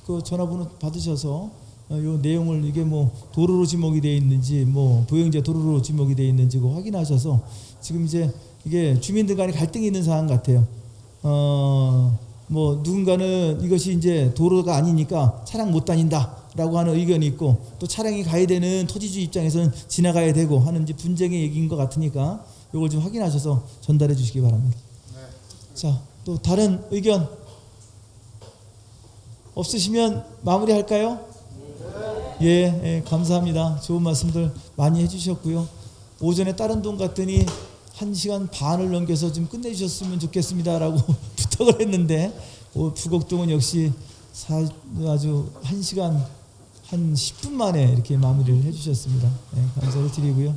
그 전화번호 받으셔서 어, 요 내용을 이게 뭐 도로로 지목이 되어 있는지 뭐 보행자 도로로 지목이 되어 있는지 그 확인하셔서 지금 이제 이게 주민들 간에 갈등이 있는 상황 같아요. 어, 뭐 누군가는 이것이 이제 도로가 아니니까 차량 못 다닌다라고 하는 의견이 있고 또 차량이 가야 되는 토지주 입장에서는 지나가야 되고 하는 이제 분쟁의 얘기인 것 같으니까 이걸 좀 확인하셔서 전달해 주시기 바랍니다. 자, 또 다른 의견 없으시면 마무리할까요? 예, 예, 감사합니다. 좋은 말씀들 많이 해주셨고요. 오전에 다른 동 갔더니 한 시간 반을 넘겨서 좀 끝내주셨으면 좋겠습니다라고 부탁을 했는데 어, 부곡동은 역시 사, 아주 한 시간 한 10분 만에 이렇게 마무리를 해주셨습니다. 네, 감사를 드리고요.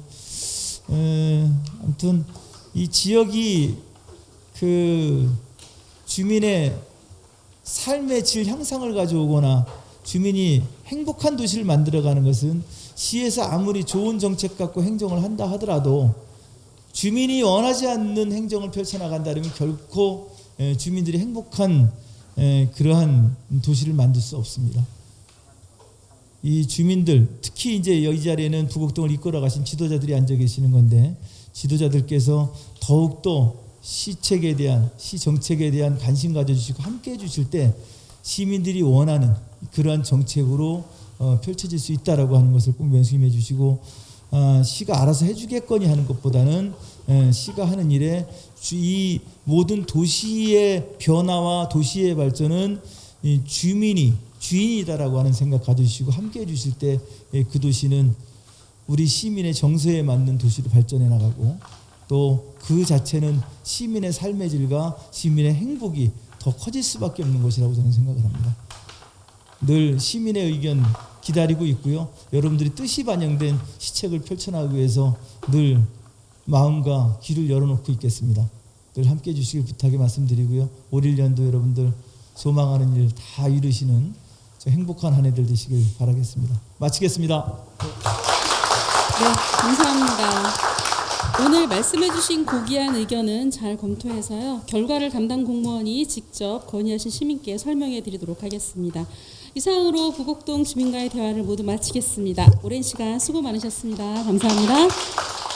에, 아무튼 이 지역이 그 주민의 삶의 질 향상을 가져오거나 주민이 행복한 도시를 만들어가는 것은 시에서 아무리 좋은 정책 갖고 행정을 한다 하더라도 주민이 원하지 않는 행정을 펼쳐나간다면 결코 에, 주민들이 행복한 에, 그러한 도시를 만들 수 없습니다. 이 주민들 특히 이제 여기 자리에는 부곡동을 이끌어 가신 지도자들이 앉아 계시는 건데 지도자들께서 더욱더 시책에 대한 시 정책에 대한 관심 가져주시고 함께 해주실 때 시민들이 원하는 그러한 정책으로 어, 펼쳐질 수 있다라고 하는 것을 꼭 명심해 주시고 아, 시가 알아서 해주겠거니 하는 것보다는 에, 시가 하는 일에 주- 이 모든 도시의 변화와 도시의 발전은 이 주민이 주인이다라고 하는 생각 가져주시고 함께 해주실 때 그 도시는 우리 시민의 정서에 맞는 도시로 발전해 나가고 또 그 자체는 시민의 삶의 질과 시민의 행복이 더 커질 수밖에 없는 것이라고 저는 생각을 합니다. 늘 시민의 의견 기다리고 있고요. 여러분들이 뜻이 반영된 시책을 펼쳐나가기 위해서 늘 마음과 귀를 열어놓고 있겠습니다. 늘 함께 해주시길 부탁의 말씀드리고요. 올 1년도 여러분들 소망하는 일 다 이루시는 저 행복한 한 해들 되시길 바라겠습니다. 마치겠습니다. 네, 감사합니다. 오늘 말씀해주신 고귀한 의견은 잘 검토해서요. 결과를 담당 공무원이 직접 건의하신 시민께 설명해 드리도록 하겠습니다. 이상으로 부곡동 주민과의 대화를 모두 마치겠습니다. 오랜 시간 수고 많으셨습니다. 감사합니다.